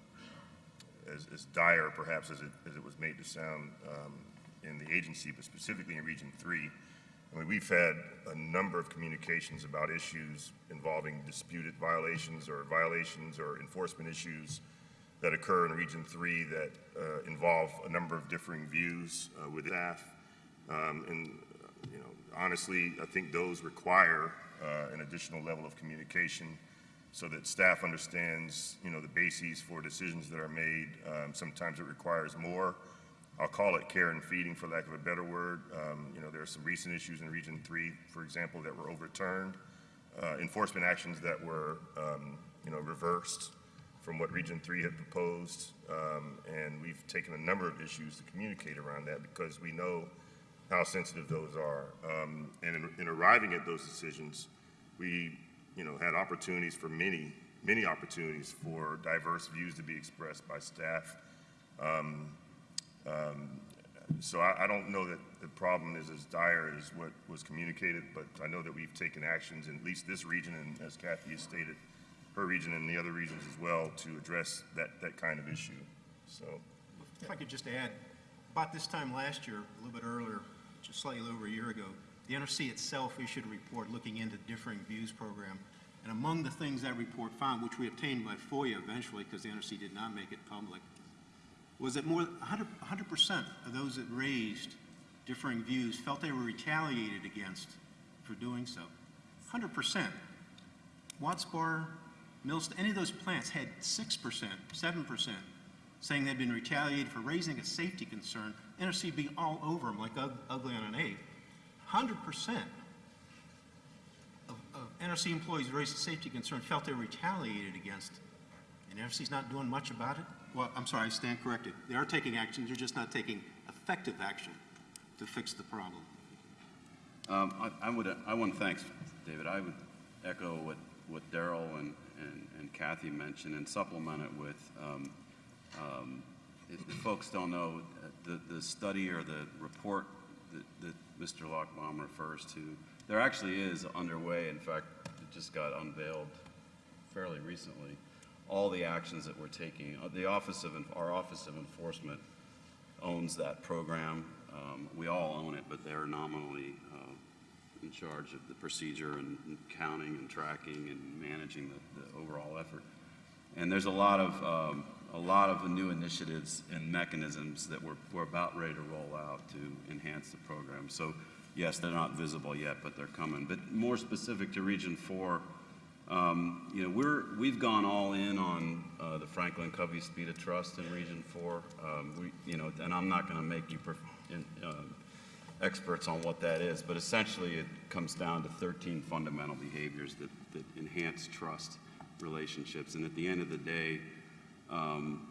S8: as, as dire perhaps as it, as it was made to sound, um, in the agency, but specifically in Region Three. I mean, we've had a number of communications about issues involving disputed violations or violations or enforcement issues that occur in Region Three that uh, involve a number of differing views uh, with staff. Um, And, you know, honestly, I think those require uh, an additional level of communication so that staff understands, you know, the bases for decisions that are made. Um, Sometimes it requires more. I'll call it care and feeding, for lack of a better word. Um, You know, there are some recent issues in Region Three, for example, that were overturned. Uh, Enforcement actions that were, um, you know, reversed from what Region Three had proposed. Um, And we've taken a number of issues to communicate around that because we know how sensitive those are. Um, And in- in arriving at those decisions, we, you know, had opportunities for many, many opportunities for diverse views to be expressed by staff. Um, um, So I, I don't know that the problem is as dire as what was communicated, but I know that we've taken actions in at least this region, and as Kathy has stated, her region and the other regions as well, to address that, that kind of issue. So,
S5: If I could just add, about this time last year, a little bit earlier, just slightly over a year ago, the NRC itself issued a report looking into differing views program. And among the things that report found, which we obtained by FOIA eventually, because the NRC did not make it public, was that more, 100, 100% of those that raised differing views felt they were retaliated against for doing so. 100%. Watts Bar, Mills, any of those plants had 6%, 7% saying they'd been retaliated for raising a safety concern. NRC being all over them like ugly on an egg. 100% of, of NRC employees raised a safety concern felt they were retaliated against. And NRC's not doing much about it? Well, I'm sorry, I stand corrected. They are taking action, they're just not taking effective action to fix the problem.
S2: Um, I, I would, I want to thanks, David. I would echo what, what Darrell and, and, and Kathy mentioned and supplement it with, um, um, if folks don't know, the, the study or the report that, that Mr. Lochbaum refers to, there actually is underway, in fact, it just got unveiled fairly recently, all the actions that we're taking. Uh, The Office of, our Office of Enforcement owns that program. Um, We all own it, but they're nominally uh, in charge of the procedure and and counting and tracking and managing the, the overall effort. And there's a lot of, um, a lot of new initiatives and mechanisms that we're, we're about ready to roll out to enhance the program. So yes, they're not visible yet, but they're coming. But more specific to Region Four, um, you know, we're, we've gone all in on uh, the Franklin Covey Speed of Trust in Region Four. Um, we, you know, and I'm not going to make you uh, experts on what that is, but essentially it comes down to 13 fundamental behaviors that, that enhance trust relationships. And at the end of the day, um,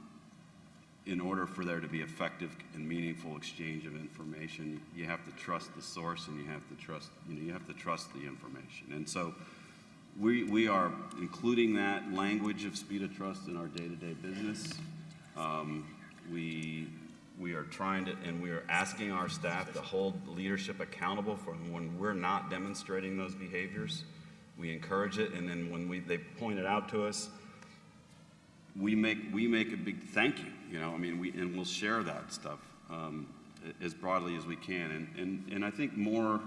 S2: in order for there to be effective and meaningful exchange of information, you have to trust the source and you have to trust, you know, you have to trust the information. And so we, we are including that language of speed of trust in our day-to-day business. Um, we, we are trying to, and we are asking our staff to hold leadership accountable for when we're not demonstrating those behaviors. We encourage it, and then when we, they point it out to us, we make, we make a big thank you, you know, I mean, we, and we'll share that stuff um, as broadly as we can. And, and, and I think more,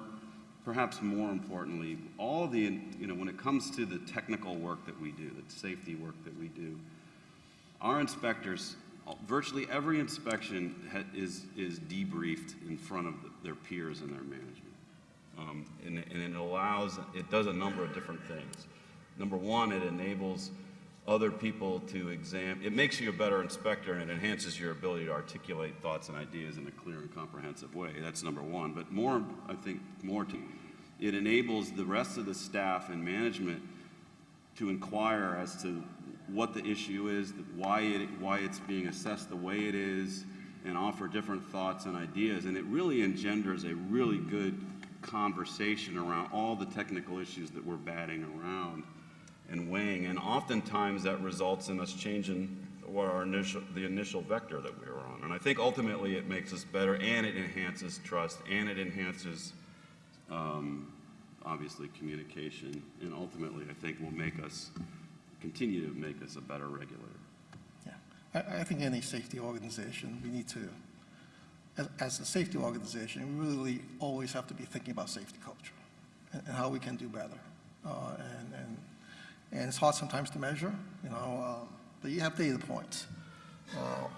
S2: perhaps more importantly, all the, you know, when it comes to the technical work that we do, the safety work that we do, our inspectors, virtually every inspection is, is debriefed in front of their peers and their management. Um, and, and it allows, it does a number of different things. Number one, it enables other people to examine. it makes you a better inspector and it enhances your ability to articulate thoughts and ideas in a clear and comprehensive way. That's number one. But more, I think, more to, it enables the rest of the staff and management to inquire as to what the issue is, why it, why it's being assessed the way it is, and offer different thoughts and ideas. And it really engenders a really good conversation around all the technical issues that we're batting around and weighing. And oftentimes that results in us changing what our initial, the initial vector that we were on. And I think ultimately it makes us better and it enhances trust and it enhances um, obviously communication, and ultimately, I think will make us, continue to make us a better regulator.
S4: Yeah, I, I think any safety organization, we need to, as, as a safety organization, we really always have to be thinking about safety culture and, and how we can do better. Uh, and, and, and it's hard sometimes to measure, you know, um, but you have data points. Uh,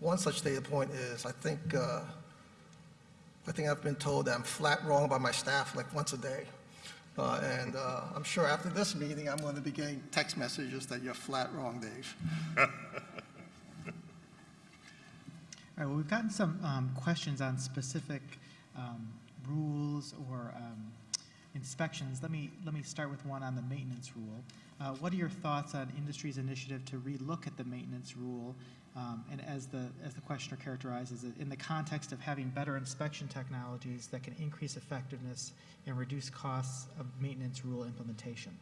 S4: one such data point is, I think, uh, I think I've been told that I'm flat wrong by my staff like once a day. Uh, and uh, I'm sure after this meeting, I'm going to be getting text messages that you're flat wrong, Dave.
S1: All right, well, we've gotten some um, questions on specific um, rules or um, inspections. Let me, let me start with one on the maintenance rule. Uh, What are your thoughts on industry's initiative to relook at the maintenance rule? um, And as the, as the questioner characterizes it, in the context of having better inspection technologies that can increase effectiveness and reduce costs of maintenance rule implementation?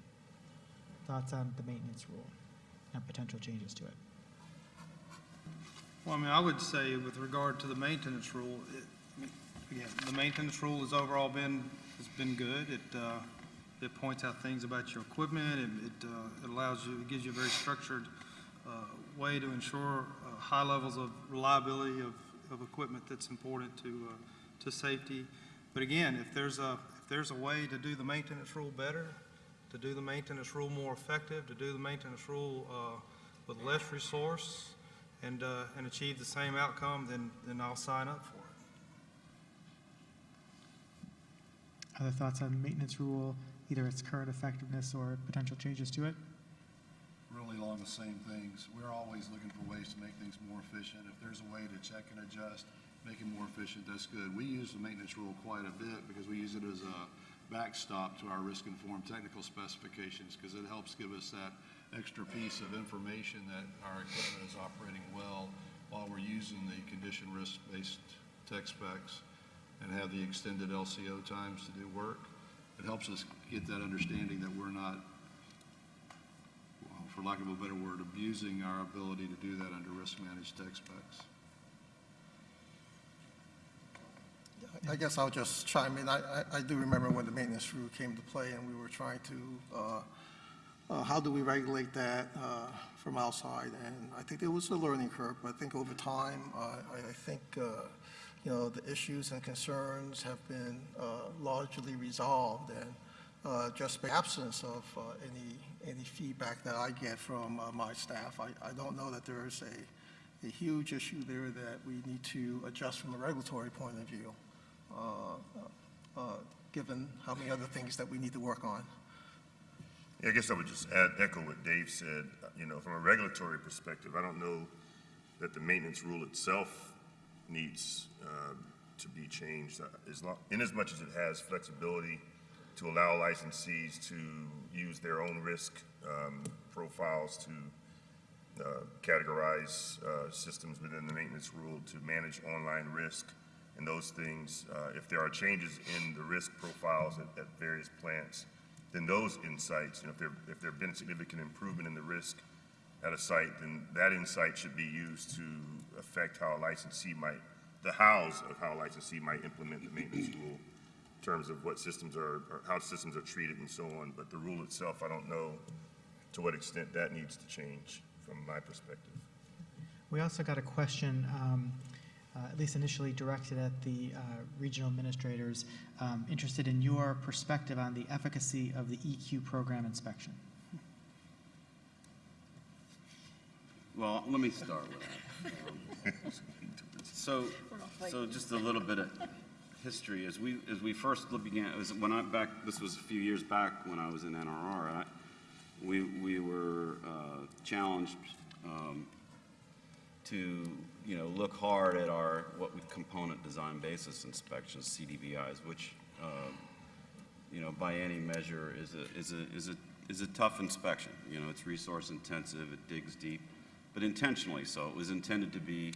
S1: Thoughts on the maintenance rule and potential changes to it?
S7: Well, I mean, I would say with regard to the maintenance rule, it- again, the maintenance rule has overall been, has been good. It, uh, it points out things about your equipment, it, it, uh, it allows you, it gives you a very structured, uh, way to ensure, uh, high levels of reliability of, of equipment that's important to, uh, to safety. But again, if there's a, if there's a way to do the maintenance rule better, to do the maintenance rule more effective, to do the maintenance rule, with less resource, and, and achieve the same outcome, then, then I'll sign up for it.
S1: Other thoughts on maintenance rule, either its current effectiveness or potential changes to it?
S3: Really along the same things. We're always looking for ways to make things more efficient. If there's a way to check and adjust, make it more efficient, that's good. We use the maintenance rule quite a bit because we use it as a backstop to our risk-informed technical specifications because it helps give us that extra piece of information that our equipment is operating well while we're using the condition risk-based tech specs and have the extended LCO times to do work. It helps us get that understanding that we're not well, for lack of a better word, abusing our ability to do that under risk-managed tech specs.
S4: I guess I'll just chime in. I, I- I do remember when the maintenance rule came to play and we were trying to, uh, uh, how do we regulate that uh, from outside? And I think there was a learning curve, but I think over time, uh, I, I think, uh, you know, the issues and concerns have been uh, largely resolved. And uh, just the absence of uh, any, any feedback that I get from uh, my staff, I, I don't know that there is a, a huge issue there that we need to adjust from a regulatory point of view uh, uh, given how many other things that we need to work on.
S8: Yeah, I guess I would just add, echo what Dave said. You know, from a regulatory perspective, I don't know that the maintenance rule itself needs uh, to be changed. Uh, As long, in as much as it has flexibility to allow licensees to use their own risk um, profiles to uh, categorize uh, systems within the maintenance rule to manage online risk and those things. Uh, If there are changes in the risk profiles at, at various plants, then those insights, you know, if there, if there have been significant improvement in the risk at a site, then that insight should be used to affect how a licensee might, the hows of how a licensee might implement the maintenance rule in terms of what systems are, or how systems are treated and so on. But the rule itself, I don't know to what extent that needs to change from my perspective.
S1: We also got a question, um, uh, at least initially directed at the uh, regional administrators, um, interested in your perspective on the efficacy of the EQ program inspection.
S2: Well, let me start with that. So, so just a little bit of history. As we, as we first began, it was when I back, this was a few years back when I was in NRR, I, we, we were uh, challenged um, to, you know, look hard at our, what we, component design basis inspections, CDBIs, which, uh, you know, by any measure is a, is a, is a, is a tough inspection. You know, it's resource intensive, it digs deep, but intentionally so. It was intended to be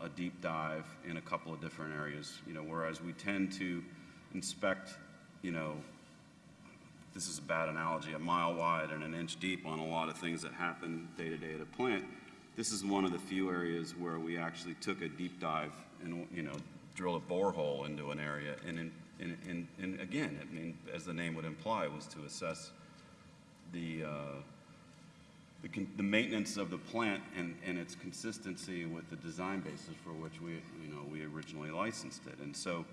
S2: a deep dive in a couple of different areas, you know, whereas we tend to inspect, you know, this is a bad analogy, a mile wide and an inch deep on a lot of things that happen day to day at a plant. This is one of the few areas where we actually took a deep dive and, you know, drilled a borehole into an area. And again, I mean, as the name would imply, was to assess the, uh, the, the maintenance of the plant and, and its consistency with the design basis for which we, you know, we originally licensed it. And so,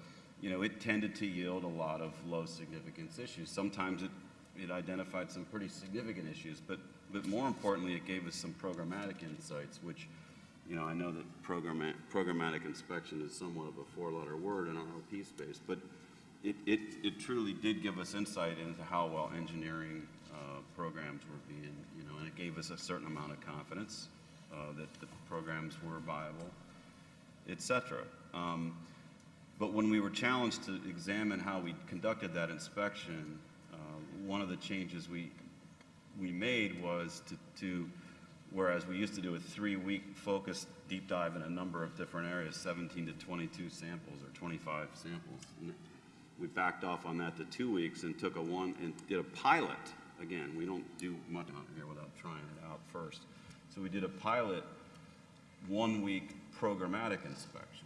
S2: you know, it tended to yield a lot of low significance issues. Sometimes it, it identified some pretty significant issues, but, but more importantly, it gave us some programmatic insights, which, you know, I know that programma- programmatic inspection is somewhat of a four-letter word in ROP space, but it, it, it truly did give us insight into how well engineering uh, programs were being, you know, and it gave us a certain amount of confidence uh, that the programs were viable, et cetera. Um, but when we were challenged to examine how we conducted that inspection, uh, one of the changes we, we made was to, to, whereas we used to do a three-week focused deep dive in a number of different areas, 17 to 22 samples or 25 samples. And we backed off on that to two weeks and took a one, and did a pilot. Again, we don't do much out here without trying it out first. So we did a pilot one-week programmatic inspection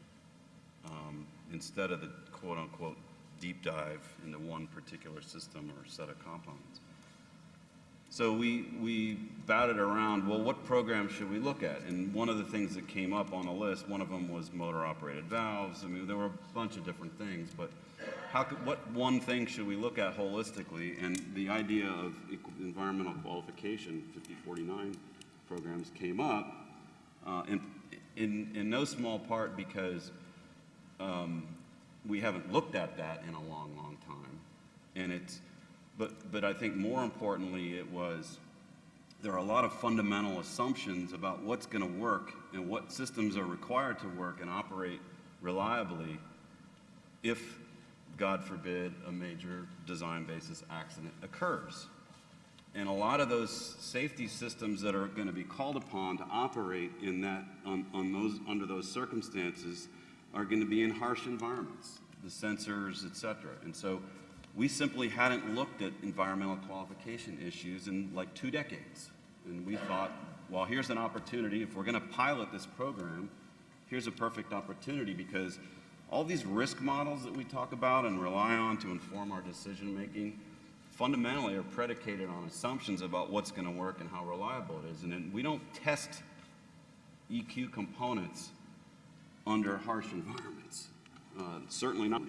S2: um, instead of the quote-unquote deep dive into one particular system or set of components. So we, we batted around, well, what program should we look at? And one of the things that came up on the list, one of them was motor-operated valves. I mean, there were a bunch of different things, but how could, what one thing should we look at holistically? And the idea of environmental qualification, 5049 programs came up, uh, in, in, in no small part because um, we haven't looked at that in a long, long time. And it's, but, but I think more importantly, it was, there are a lot of fundamental assumptions about what's going to work and what systems are required to work and operate reliably if, God forbid, a major design basis accident occurs. And a lot of those safety systems that are going to be called upon to operate in that, on, on those, under those circumstances are going to be in harsh environments, the sensors, et cetera. And so we simply hadn't looked at environmental qualification issues in like two decades. And we thought, well, here's an opportunity. If we're going to pilot this program, here's a perfect opportunity because all these risk models that we talk about and rely on to inform our decision making fundamentally are predicated on assumptions about what's going to work and how reliable it is. And we don't test EQ components under harsh environments. Uh, certainly not.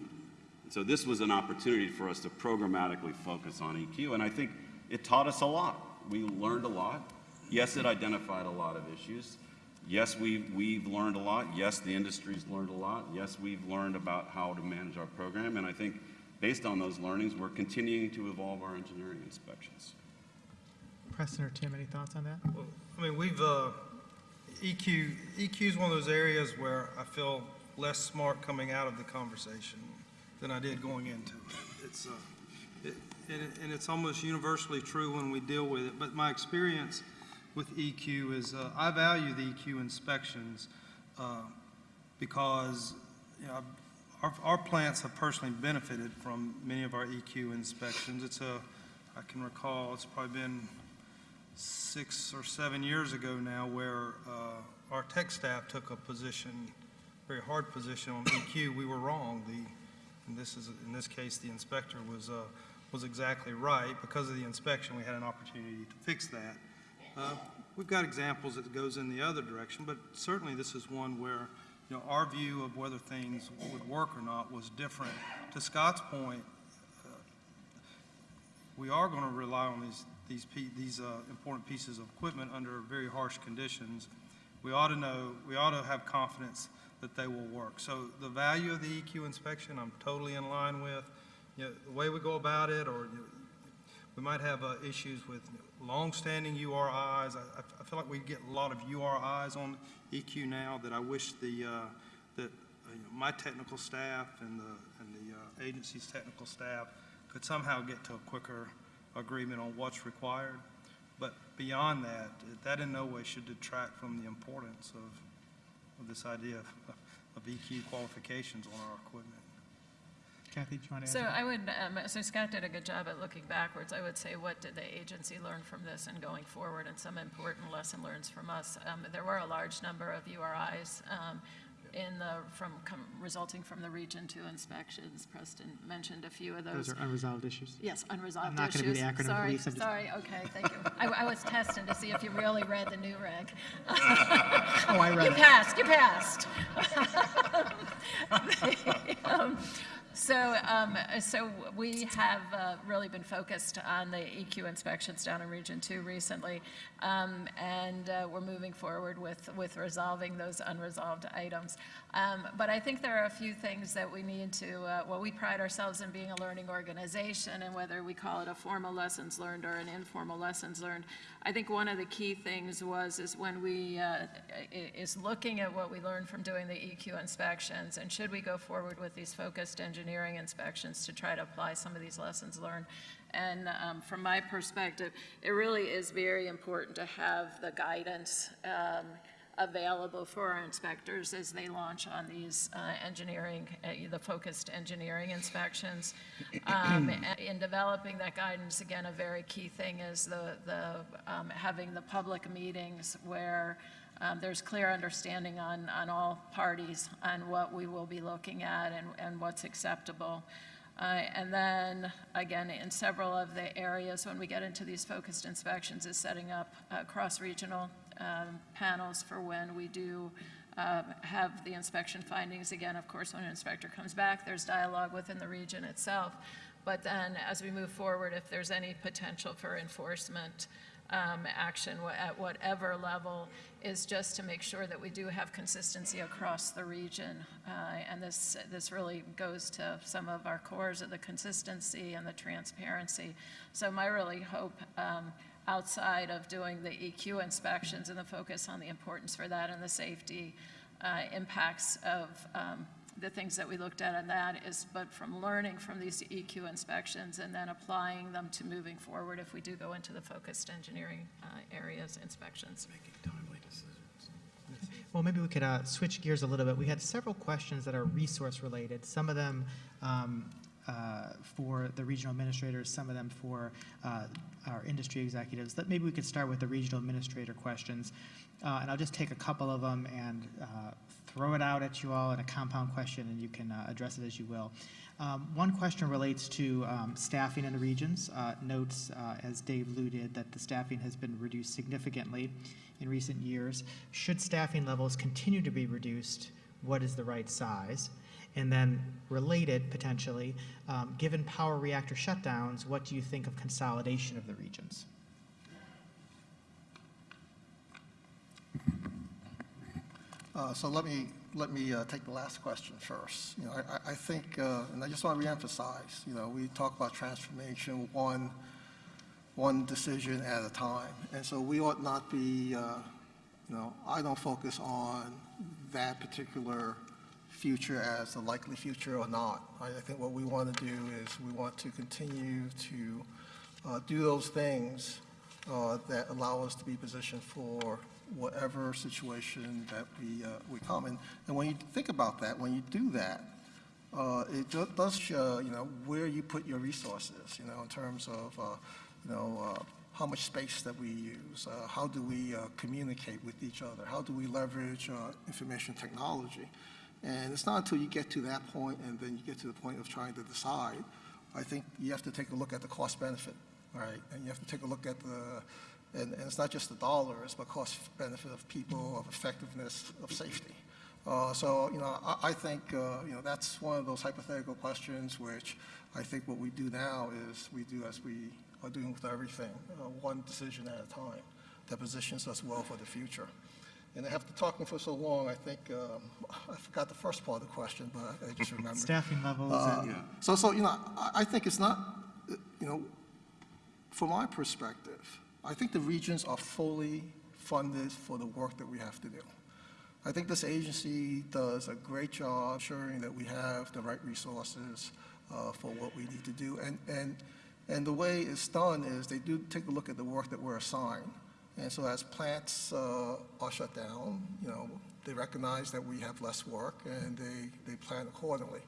S2: So this was an opportunity for us to programmatically focus on EQ, and I think it taught us a lot. We learned a lot. Yes, it identified a lot of issues. Yes, we've, we've learned a lot. Yes, the industry's learned a lot. Yes, we've learned about how to manage our program, and I think based on those learnings, we're continuing to evolve our engineering inspections.
S1: Preston or Tim, any thoughts on that?
S7: Well, I mean, we've, uh, EQ, EQ is one of those areas where I feel less smart coming out of the conversation than I did going into it. It's, uh, it- and it- and it's almost universally true when we deal with it, but my experience with EQ is, uh, I value the EQ inspections uh, because, you know, our, our plants have personally benefited from many of our EQ inspections. It's a, I can recall, it's probably been six or seven years ago now where uh, our tech staff took a position, very hard position on EQ. We were wrong. The, and this is, in this case, the inspector was, uh, was exactly right. Because of the inspection, we had an opportunity to fix that. Uh, We've got examples that goes in the other direction, but certainly this is one where, you know, our view of whether things would work or not was different. To Scott's point, we are going to rely on these, these, these uh, important pieces of equipment under very harsh conditions. We ought to know, we ought to have confidence that they will work. So the value of the EQ inspection, I'm totally in line with. You know, the way we go about it, or you know, we might have uh, issues with long-standing URIs. I, I- feel like we get a lot of URIs on EQ now that I wish the, uh, that, uh, you know, my technical staff and the, and the uh, agency's technical staff could somehow get to a quicker agreement on what's required. But beyond that, that in no way should detract from the importance of, of this idea of, of EQ qualifications on our equipment.
S1: Kathy, do you want to add?
S6: So? I would, um, so Scott did a good job at looking backwards. I would say, what did the agency learn from this and going forward, and some important lesson learns from us? Um, There were a large number of URIs um, in the, from, com- resulting from the Region Two inspections. Preston mentioned a few of those.
S1: Those are unresolved issues.
S6: Yes, unresolved issues.
S1: I'm not gonna be the acronym
S6: Sorry,
S1: police, I'm
S6: Sorry, okay, thank you. I, I was testing to see if you really read the NUREG.
S1: Oh, I read
S6: You
S1: it.
S6: passed, you passed. Um, So, um, so we have uh, really been focused on the EQ inspections down in Region Two recently, um, and uh, we're moving forward with, with resolving those unresolved items. Um, But I think there are a few things that we need to, uh, well, we pride ourselves in being a learning organization, and whether we call it a formal lessons learned or an informal lessons learned, I think one of the key things was, is when we, uh, is looking at what we learned from doing the EQ inspections, and should we go forward with these focused engineering inspections to try to apply some of these lessons learned? And um, from my perspective, it really is very important to have the guidance um, available for our inspectors as they launch on these uh, engineering, uh, the focused engineering inspections. Um, In developing that guidance, again, a very key thing is the, the, um, having the public meetings where um, there's clear understanding on, on all parties on what we will be looking at and, and what's acceptable. Uh, And then, again, in several of the areas, when we get into these focused inspections, is setting up uh, cross-regional um, panels for when we do um, have the inspection findings. Again, of course, when an inspector comes back, there's dialogue within the region itself. But then, as we move forward, if there's any potential for enforcement um, action at whatever level, is just to make sure that we do have consistency across the region. Uh, And this, this really goes to some of our cores of the consistency and the transparency. So my really hope, um, outside of doing the EQ inspections and the focus on the importance for that and the safety uh, impacts of um, the things that we looked at on that is, but from learning from these EQ inspections and then applying them to moving forward if we do go into the focused engineering uh, areas inspections.
S1: Well, maybe we could uh, switch gears a little bit. We had several questions that are resource related. Some of them um, uh, for the regional administrators, some of them for uh, our industry executives. That maybe we could start with the regional administrator questions, uh, and I'll just take a couple of them and uh, throw it out at you all in a compound question, and you can uh, address it as you will. Um, one question relates to um, staffing in the regions. Uh, notes, as Dave alluded, that the staffing has been reduced significantly in recent years. Should staffing levels continue to be reduced, what is the right size? And then, related potentially, um, given power reactor shutdowns, what do you think of consolidation of the regions?
S4: Uh, So let me, let me uh, take the last question first. You know, I- think, uh, and I just want to reemphasize, you know, we talk about transformation one, one decision at a time. And so we ought not be, you know, I don't focus on that particular future as a likely future or not. I think what we want to do is we want to continue to uh, do those things uh, that allow us to be positioned for whatever situation that we, uh, we come in. And when you think about that, when you do that, uh, it do- does show, you know, where you put your resources, you know, in terms of, uh, you know, uh, how much space that we use, uh, how do we uh, communicate with each other, how do we leverage uh, information technology. And it's not until you get to that point and then you get to the point of trying to decide, I think you have to take a look at the cost benefit, right? And you have to take a look at the, and, and it's not just the dollars, but cost benefit of people, of effectiveness, of safety. Uh, So, you know, I, I think, uh, you know, that's one of those hypothetical questions which I think what we do now is we do as we are doing with everything, uh, one decision at a time that positions us well for the future. And after talking for so long, I think, um, I forgot the first part of the question, but I just remembered.
S1: Staffing levels
S4: Uh,
S1: and
S4: So, so, you know, I, I think it's not, uh, you know, from my perspective, I think the regions are fully funded for the work that we have to do. I think this agency does a great job ensuring that we have the right resources uh, for what we need to do. And, and, and the way it's done is they do take a look at the work that we're assigned. And so as plants uh, are shut down, you know, they recognize that we have less work and they, they plan accordingly.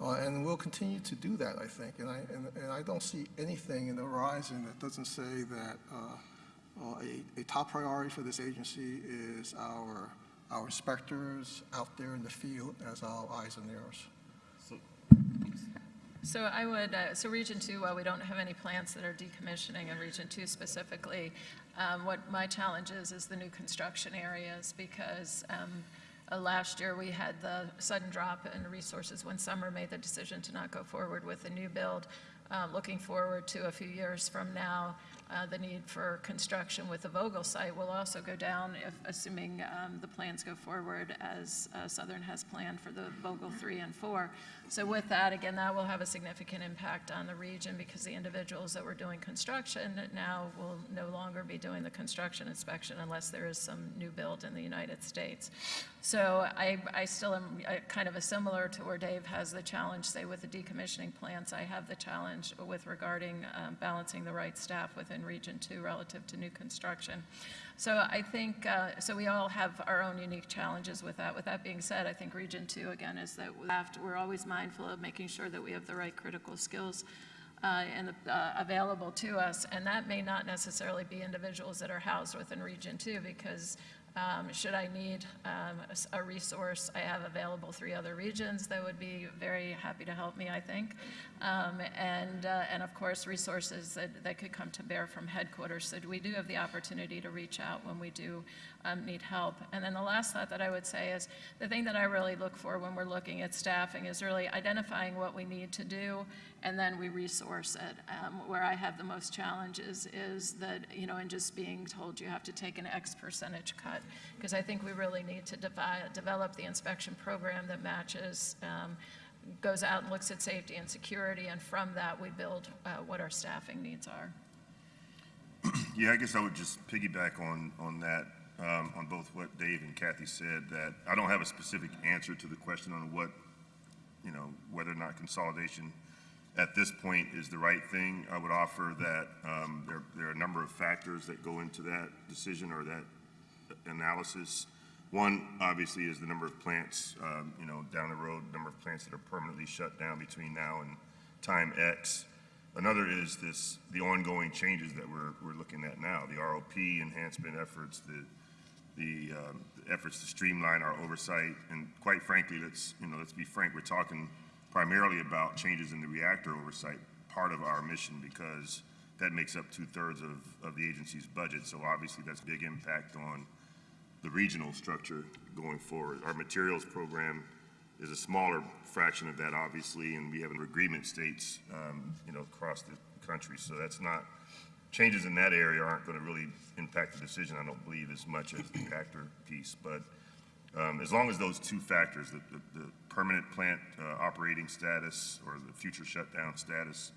S4: Uh, And we'll continue to do that, I think. And I, and, and I don't see anything in the horizon that doesn't say that uh, uh, a, a top priority for this agency is our, our inspectors out there in the field as our eyes and ears.
S6: So I would, uh, so Region 2, while we don't have any plants that are decommissioning in Region 2 specifically, um, what my challenge is, is the new construction areas, because um, uh, last year we had the sudden drop in resources when Summer made the decision to not go forward with the new build. Uh, Looking forward to a few years from now, uh, the need for construction with the Vogtle site will also go down if, assuming um, the plans go forward as uh, Southern has planned for the Vogtle 3 and 4. So with that, again, that will have a significant impact on the region because the individuals that were doing construction now will no longer be doing the construction inspection unless there is some new build in the United States. So I, I still am kind of a similar to where Dave has the challenge, say with the decommissioning plants, I have the challenge with regarding um, balancing the right staff within Region 2 relative to new construction. So I think, uh, so we all have our own unique challenges with that. With that being said, I think Region 2, again, is that we have to, we're always mindful of making sure that we have the right critical skills uh, and uh, available to us. And that may not necessarily be individuals that are housed within Region 2 because Um, Should I need um, a resource, I have available three other regions that would be very happy to help me, I think. Um, And, uh, and of course, resources that, that could come to bear from headquarters. So we do have the opportunity to reach out when we do um, need help. And then the last thought that I would say is, the thing that I really look for when we're looking at staffing is really identifying what we need to do, and then we resource it. Um, Where I have the most challenges is that, you know, and just being told you have to take an X percentage cut, because I think we really need to develop the inspection program that matches, um, goes out and looks at safety and security, and from that, we build uh, what our staffing needs are.
S8: Yeah, I guess I would just piggyback on, on that, um, on both what Dave and Kathy said, that I don't have a specific answer to the question on what, you know, whether or not consolidation at this point is the right thing. I would offer that, um, there, there are a number of factors that go into that decision or that analysis. One, obviously, is the number of plants, um, you know, down the road, number of plants that are permanently shut down between now and time X. Another is this, the ongoing changes that we're, we're looking at now, the ROP enhancement efforts, the, the um, efforts to streamline our oversight, and quite frankly, let's, you know, let's be frank, we're talking primarily about changes in the reactor oversight, part of our mission, because that makes up two-thirds of, of the agency's budget, so obviously that's big impact on the regional structure going forward. Our materials program is a smaller fraction of that, obviously, and we have an agreement states, um, you know, across the country. So that's not, changes in that area aren't going to really impact the decision, I don't believe, as much as the actor piece. But um, as long as those two factors, the, the, the permanent plant uh, operating status or the future shutdown status,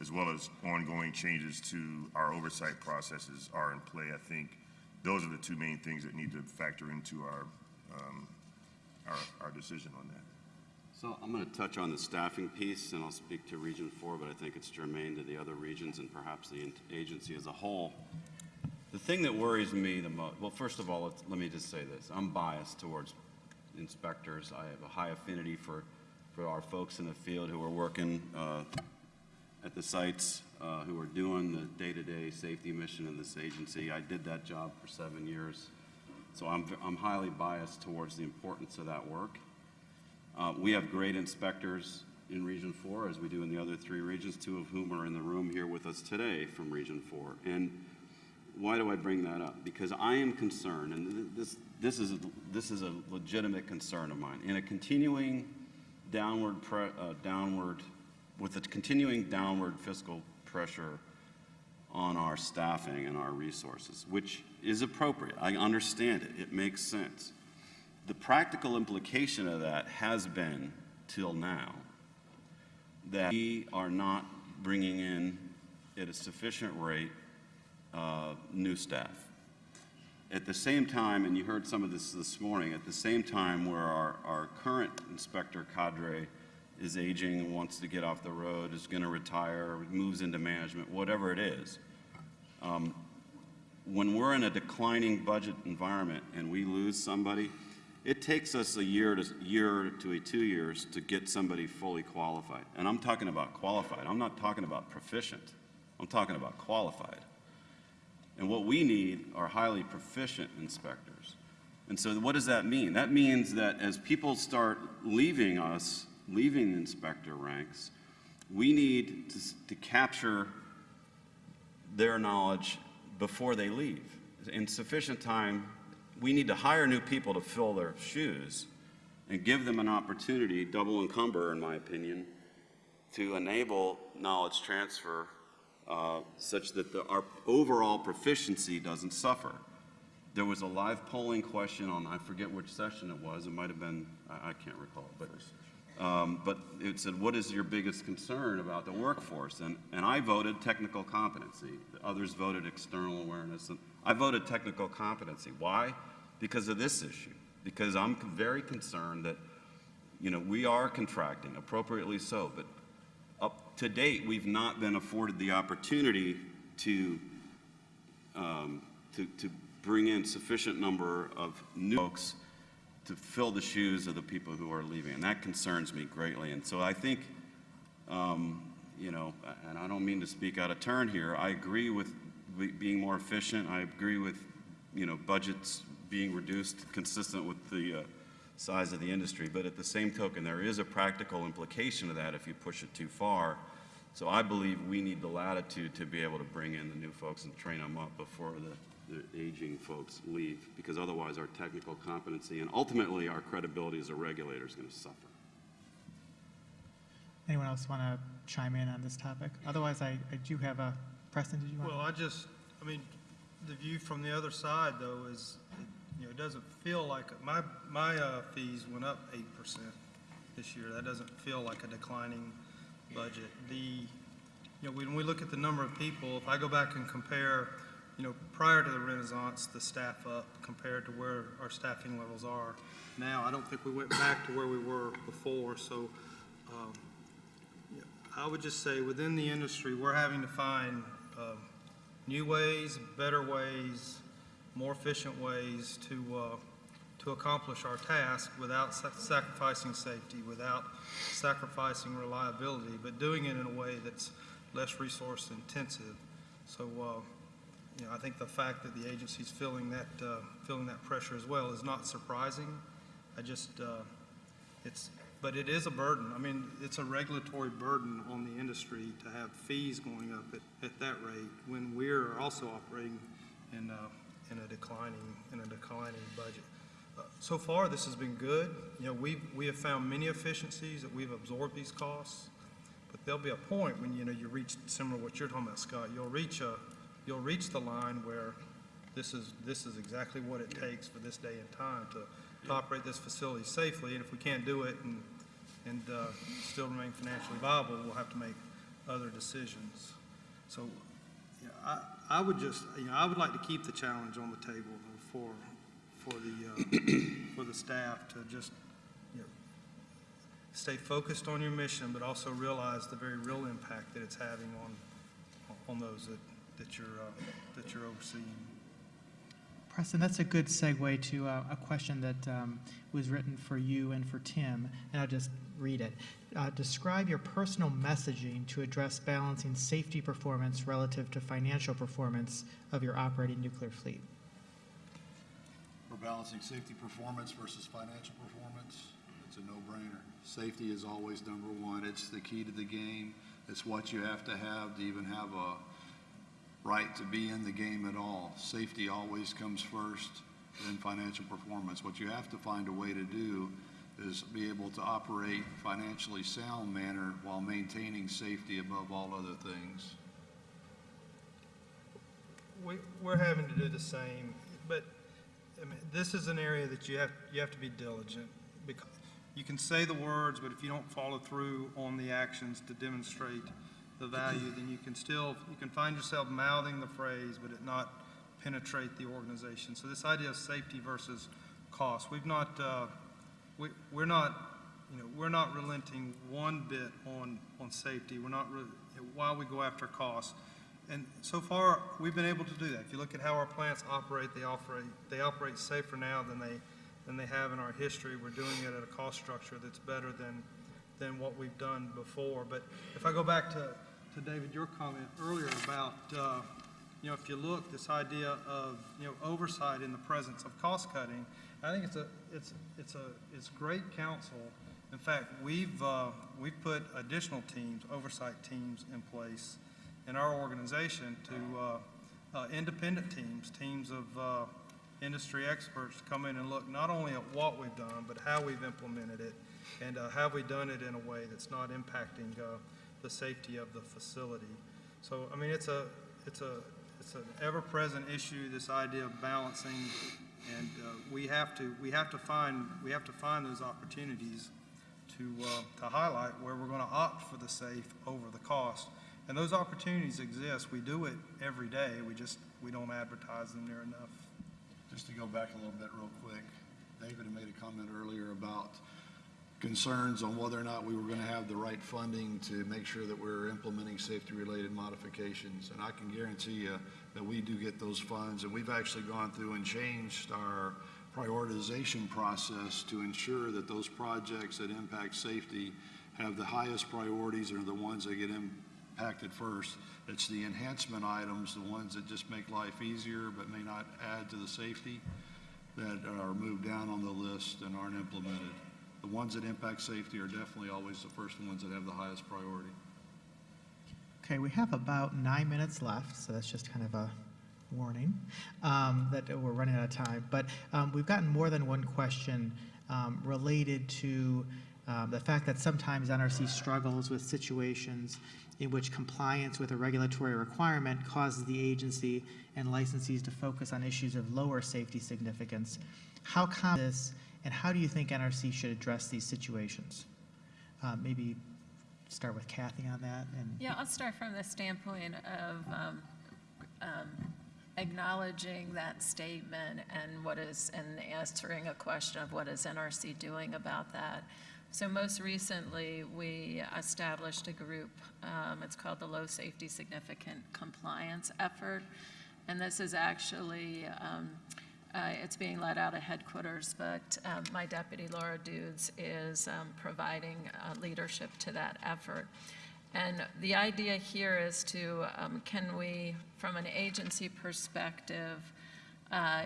S8: as well as ongoing changes to our oversight processes are in play, I think those are the two main things that need to factor into our, um, our, our decision on that.
S2: So I'm going to touch on the staffing piece, and I'll speak to Region 4, but I think it's germane to the other regions and perhaps the agency as a whole. The thing that worries me the most, well, first of all, let me just say this. I'm biased towards inspectors. I have a high affinity for, for our folks in the field who are working uh, at the sites, uh, who are doing the day-to-day safety mission in this agency. I did that job for seven years, so I'm, I'm highly biased towards the importance of that work. Uh, We have great inspectors in Region 4, as we do in the other three regions, two of whom are in the room here with us today from Region 4. And why do I bring that up? Because I am concerned, and this, this is, a- this is a legitimate concern of mine, in a continuing downward, pre- uh, downward, with the continuing downward fiscal pressure on our staffing and our resources, which is appropriate. I understand it. It makes sense. The practical implication of that has been, till now, that we are not bringing in at a sufficient rate uh, new staff. At the same time, and you heard some of this this morning, at the same time where our, our current inspector cadre is aging, and wants to get off the road, is going to retire, moves into management, whatever it is, um, when we're in a declining budget environment and we lose somebody, it takes us a year to year to a two years to get somebody fully qualified. And I'm talking about qualified. I'm not talking about proficient. I'm talking about qualified. And what we need are highly proficient inspectors. And so what does that mean? That means that as people start leaving us, leaving the inspector ranks, we need to, to capture their knowledge before they leave. In sufficient time, we need to hire new people to fill their shoes and give them an opportunity, double encumber, in my opinion, to enable knowledge transfer uh, such that the, our overall proficiency doesn't suffer. There was a live polling question on, I forget which session it was, it might have been, I, I can't recall, but, um, but it said, what is your biggest concern about the workforce? And, and I voted technical competency. Others voted external awareness. And I voted technical competency. Why? Because of this issue. Because I'm very concerned that, you know, we are contracting, appropriately so, but up to date, we've not been afforded the opportunity to, um, to, to bring in sufficient number of new folks to fill the shoes of the people who are leaving. And that concerns me greatly. And so I think, um, you know, and I don't mean to speak out of turn here, I agree with being more efficient. I agree with, you know, budgets being reduced consistent with the uh, size of the industry. But at the same token, there is a practical implication of that if you push it too far. So I believe we need the latitude to be able to bring in the new folks and train them up before the, the aging folks leave, because otherwise our technical competency and ultimately our credibility as a regulator is going to suffer.
S1: Anyone else want to chime in on this topic? Otherwise, I, I do have a, Preston, did you want?
S7: Well, I just, I mean, the view from the other side, though, is, you know, it doesn't feel like, my, my uh, fees went up eight percent this year. That doesn't feel like a declining budget. The, you know, when we look at the number of people, if I go back and compare, you know, prior to the Renaissance, the staff up compared to where our staffing levels are now, I don't think we went back to where we were before, so, um, I would just say, within the industry, we're having to find um, new ways, better ways, more efficient ways to, uh, to accomplish our task without sac- sacrificing safety, without sacrificing reliability, but doing it in a way that's less resource intensive. So, uh, you know, I think the fact that the agency's feeling that, uh, feeling that pressure as well is not surprising. I just, uh, it's, but it is a burden. I mean, it's a regulatory burden on the industry to have fees going up at, at that rate when we're also operating in, in a declining, in a declining budget. Uh, So far, this has been good. You know, we, we have found many efficiencies that we've absorbed these costs. But there'll be a point when, you know, you reach, similar to what you're talking about, Scott, you'll reach a, you'll reach the line where this is, this is exactly what it takes for this day and time to, to operate this facility safely. And if we can't do it and, and, uh, still remain financially viable, we'll have to make other decisions. So, yeah, I, I would just, you know, I would like to keep the challenge on the table for, for the, uh, for the staff to just, you know, stay focused on your mission, but also realize the very real impact that it's having on, on those that, that you're, uh, that you're overseeing.
S1: Preston, that's a good segue to uh, a question that um, was written for you and for Tim, and I'll just read it. Uh, Describe your personal messaging to address balancing safety performance relative to financial performance of your operating nuclear fleet.
S3: We're balancing safety performance versus financial performance. It's a no-brainer. Safety is always number one. It's the key to the game. It's what you have to have to even have a right to be in the game at all. Safety always comes first, then financial performance. What you have to find a way to do is be able to operate financially sound manner while maintaining safety above all other things.
S7: We, we're having to do the same, but, I mean, this is an area that you have, you have to be diligent. Because you can say the words, but if you don't follow through on the actions to demonstrate the value, then you can still, you can find yourself mouthing the phrase, but it not penetrate the organization. So this idea of safety versus cost, we've not, uh, we, we're not, you know, we're not relenting one bit on, on safety. We're not, re- while we go after costs. And so far, we've been able to do that. If you look at how our plants operate, they operate, they operate safer now than they, than they have in our history. We're doing it at a cost structure that's better than, than what we've done before. But if I go back to, to David, your comment earlier about, uh, you know, if you look, this idea of, you know, oversight in the presence of cost cutting, I think it's a, it's, it's a, it's great counsel. In fact, we've, uh, we've put additional teams, oversight teams in place in our organization to, uh, uh, independent teams, teams of, uh, industry experts to come in and look not only at what we've done, but how we've implemented it, and, uh, have we done it in a way that's not impacting, uh, the safety of the facility. So, I mean, it's a, it's a, it's an ever-present issue, this idea of balancing, and uh, we have to, we have to find, we have to find those opportunities to, uh, to highlight where we're going to opt for the safe over the cost. And those opportunities exist. We do it every day. We just, we don't advertise them near enough.
S3: Just to go back a little bit real quick, David had made a comment earlier about concerns on whether or not we were going to have the right funding to make sure that we're implementing safety-related modifications. And I can guarantee you that we do get those funds, and we've actually gone through and changed our prioritization process to ensure that those projects that impact safety have the highest priorities and are the ones that get impacted first. It's the enhancement items, the ones that just make life easier but may not add to the safety. that are moved down on the list and aren't implemented. The ones that impact safety are definitely always the first ones that have the highest priority.
S1: Okay, we have about nine minutes left, so that's just kind of a warning um, that we're running out of time. But um, we've gotten more than one question um, related to um, the fact that sometimes NRC struggles with situations in which compliance with a regulatory requirement causes the agency and licensees to focus on issues of lower safety significance. How common is this, and how do you think NRC should address these situations? Uh, Maybe start with Kathy on that, and
S6: Yeah, I'll start from the standpoint of um, um, acknowledging that statement and what is, and answering a question of what is NRC doing about that. So most recently, we established a group, um, it's called the Low Safety Significant Compliance Effort. And this is actually, um, uh, it's being led out of headquarters, but um, my deputy Laura Dudes is um, providing uh, leadership to that effort. And the idea here is to, um, can we, from an agency perspective, uh,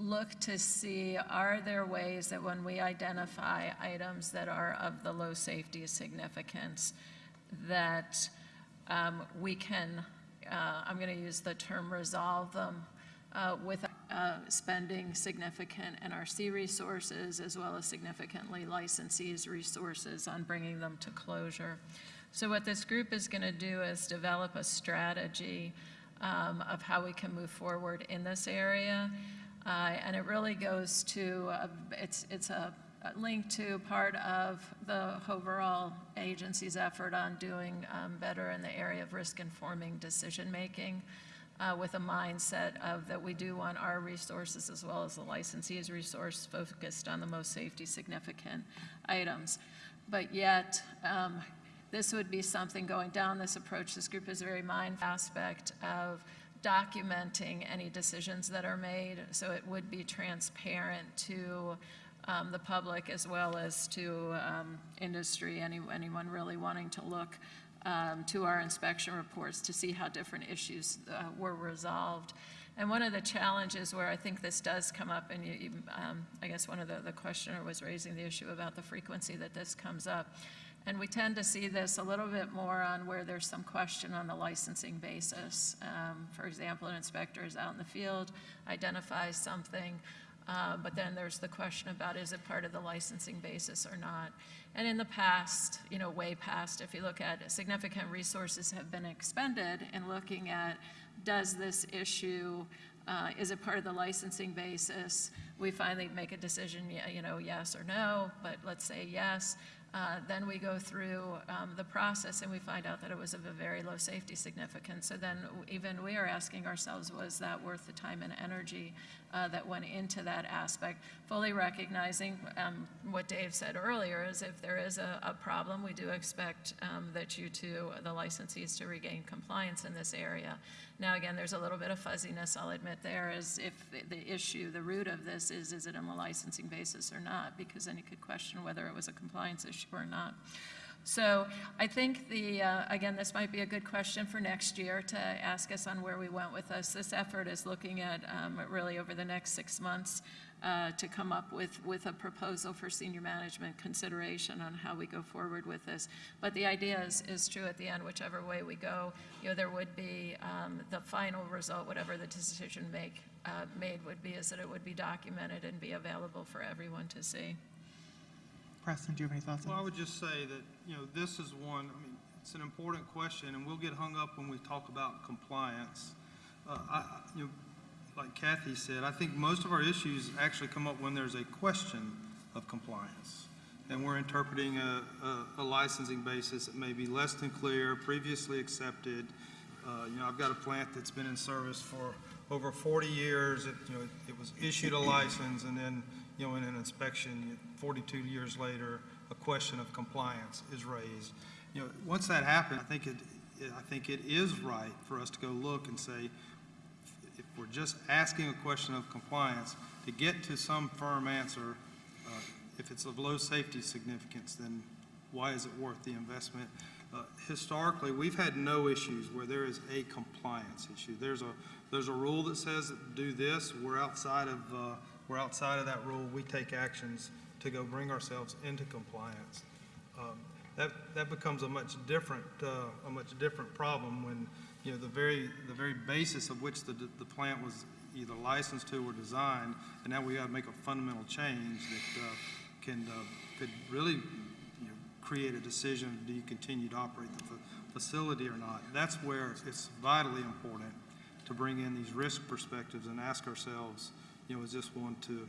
S6: look to see, are there ways that when we identify items that are of the low safety significance, that um, we can, uh, I'm going to use the term resolve them uh, with spending significant NRC resources as well as significantly licensees' resources on bringing them to closure. So what this group is going to do is develop a strategy um, of how we can move forward in this area. Uh, and it really goes to, it's, it's a, link to part of the overall agency's effort on doing um, better in the area of risk-informing decision-making uh, with a mindset of that we do want our resources as well as the licensee's resource focused on the most safety significant items. But yet, um, this would be something going down this approach. This group is a very mindful aspect of documenting any decisions that are made, so it would be transparent to um, the public as well as to um, industry, any, anyone really wanting to look um, to our inspection reports to see how different issues uh, were resolved. And one of the challenges where I think this does come up, and you, you, um, I guess one of the, the questioner was raising the issue about the frequency that this comes up. And we tend to see this a little bit more on where there's some question on the licensing basis. Um, for example, an inspector is out in the field, identifies something, uh, but then there's the question about is it part of the licensing basis or not? And in the past, you know, way past, if you look at significant resources have been expended in looking at does this issue, uh, is it part of the licensing basis? We finally make a decision, you know, yes or no, but let's say yes. Uh, then we go through um, the process and we find out that it was of a very low safety significance. So then even we are asking ourselves, was that worth the time and energy uh, that went into that aspect? Fully recognizing um, what Dave said earlier is if there is a, a problem, we do expect um, that you to, the licensees to regain compliance in this area. Now, again, there's a little bit of fuzziness, I'll admit there, is if the, issue, the root of this is, is it on a licensing basis or not? Because then you could question whether it was a compliance issue or not. So I think the, uh, again, this might be a good question for next year to ask us on where we went with this. This effort is looking at um, really over the next six months uh, to come up with, with a proposal for senior management consideration on how we go forward with this. But the idea is, is true at the end, whichever way we go, you know, there would be um, the final result, whatever the decision make, uh, made would be, is that it would be documented and be available for everyone to see.
S1: Preston, do you have any thoughts on
S7: Well, I would just say that, you know, this is one, I mean, it's an important question, and we'll get hung up when we talk about compliance. Uh, I, you know, like Kathy said, I think most of our issues actually come up when there's a question of compliance. And we're interpreting a, a, a licensing basis that may be less than clear, previously accepted. Uh, you know, I've got a plant that's been in service for over 40 years. It, you know, it was issued a license, and then, you know, in an inspection, 42 years later, a question of compliance is raised. You know, once that happens, I think it, I think it is right for us to go look and say, if we're just asking a question of compliance, to get to some firm answer, uh, if it's of low safety significance, then why is it worth the investment? Uh, Historically, we've had no issues where there is a compliance issue. There's a, there's a rule that says do this, we're outside of uh, we're outside of that rule, we take actions to go bring ourselves into compliance. Um, That, that becomes a much different, uh, a much different problem when, you know, the very, the very basis of which the, the plant was either licensed to or designed, and now we got to make a fundamental change that uh, can, uh, could really, you know, create a decision, do you continue to operate the fa- facility or not? That's where it's vitally important to bring in these risk perspectives and ask ourselves, you know, is this one to,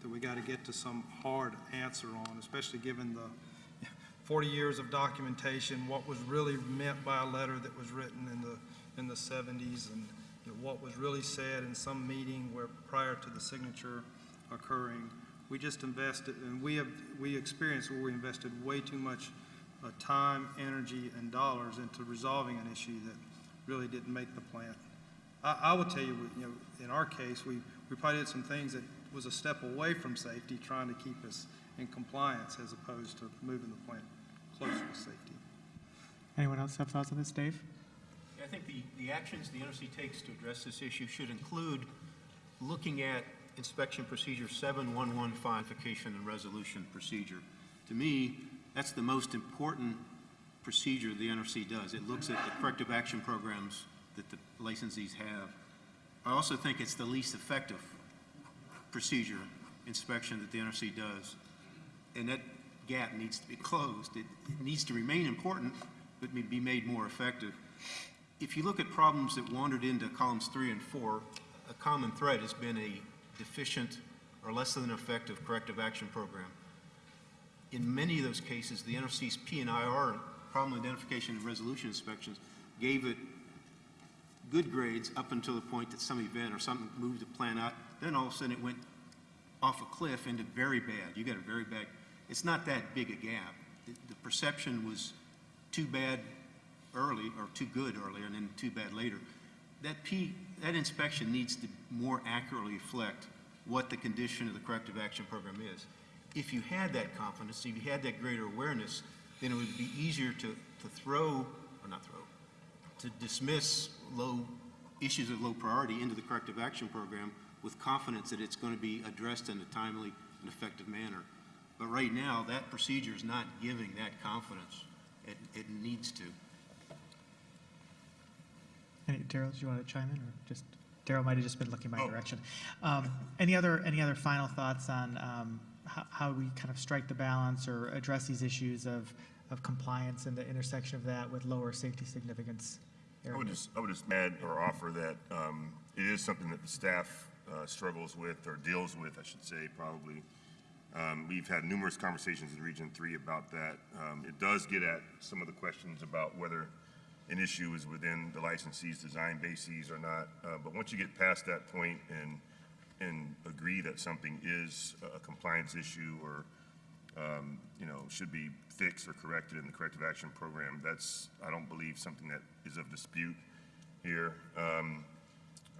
S7: that we got to get to some hard answer on, especially given the 40 years of documentation, what was really meant by a letter that was written in the, in the 70s, and you know, what was really said in some meeting where, prior to the signature occurring. We just invested, and we have, we experienced where we invested way too much uh, time, energy, and dollars into resolving an issue that really didn't make the plant. I, I would tell you, you know, in our case, we, we probably did some things that was a step away from safety, trying to keep us in compliance as opposed to moving the plant closer to safety.
S1: Anyone else have thoughts on this, Dave?
S5: I think the, the actions the NRC takes to address this issue should include looking at inspection procedure 7115, vacation and resolution procedure. To me, that's the most important procedure the NRC does. It looks at the corrective action programs that the licensees have. I also think it's the least effective procedure inspection that the NRC does. And that gap needs to be closed. It, it needs to remain important, but be made more effective. If you look at problems that wandered into columns three and four, a common thread has been a deficient or less than effective corrective action program. In many of those cases, the NRC's P and IR, problem identification and resolution inspections, gave it good grades up until the point that some event or something moved the plan out. Then all of a sudden it went off a cliff into very bad. You got a very bad, it's not that big a gap. The- The perception was too bad early, or too good earlier, and then too bad later. That P, that inspection needs to more accurately reflect what the condition of the corrective action program is. If you had that confidence, if you had that greater awareness, then it would be easier to, to throw, or not throw, to dismiss low, issues of low priority into the corrective action program with confidence that it's going to be addressed in a timely and effective manner. But right now, that procedure is not giving that confidence. It, it needs to.
S1: Darrell, do you want to chime in, or just, Darrell might have just been looking my direction. Um, Any other, any other final thoughts on um, how, how we kind of strike the balance or address these issues of, of compliance and the intersection of that with lower safety significance
S8: I would just, I would just add or offer that um, it is something that the staff uh, struggles with or deals with, I should say, probably. Um, We've had numerous conversations in Region Three about that. Um, It does get at some of the questions about whether an issue is within the licensee's design bases or not. Uh, But once you get past that point and, and agree that something is a compliance issue or um, you know, should be fixed or corrected in the corrective action program. That's, I don't believe, something that is of dispute here. Um,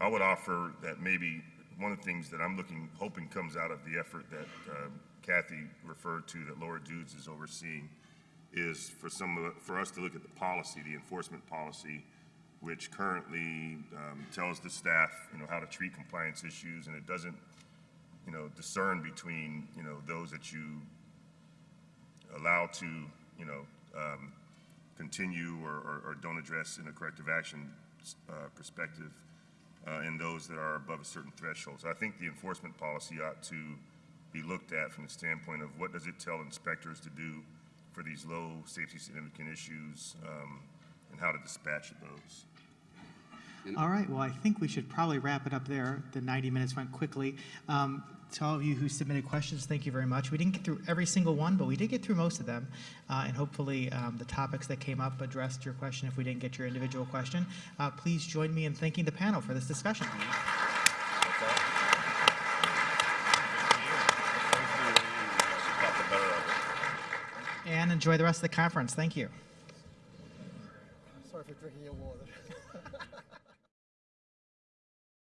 S8: I would offer that maybe one of the things that I'm looking, hoping comes out of the effort that um, Kathy referred to, that Laura Dudes is overseeing, is for some of, the- for us to look at the policy, the enforcement policy, which currently um, tells the staff, you know, how to treat compliance issues, and it doesn't, you know, discern between, you know, those that you allow to, you know, um, continue or, or, or don't address in a corrective action, uh, perspective, uh, and those that are above a certain threshold. So I think the enforcement policy ought to be looked at from the standpoint of what does it tell inspectors to do for these low safety significant issues, um, and how to dispatch those.
S1: All right, well, I think we should probably wrap it up there. The 90 minutes went quickly. Um, To all of you who submitted questions, thank you very much. We didn't get through every single one, but we did get through most of them. Uh, And hopefully, um, the topics that came up addressed your question if we didn't get your individual question. Uh, Please join me in thanking the panel for this discussion. And enjoy the rest of the conference. Thank you.
S4: Sorry for drinking your water.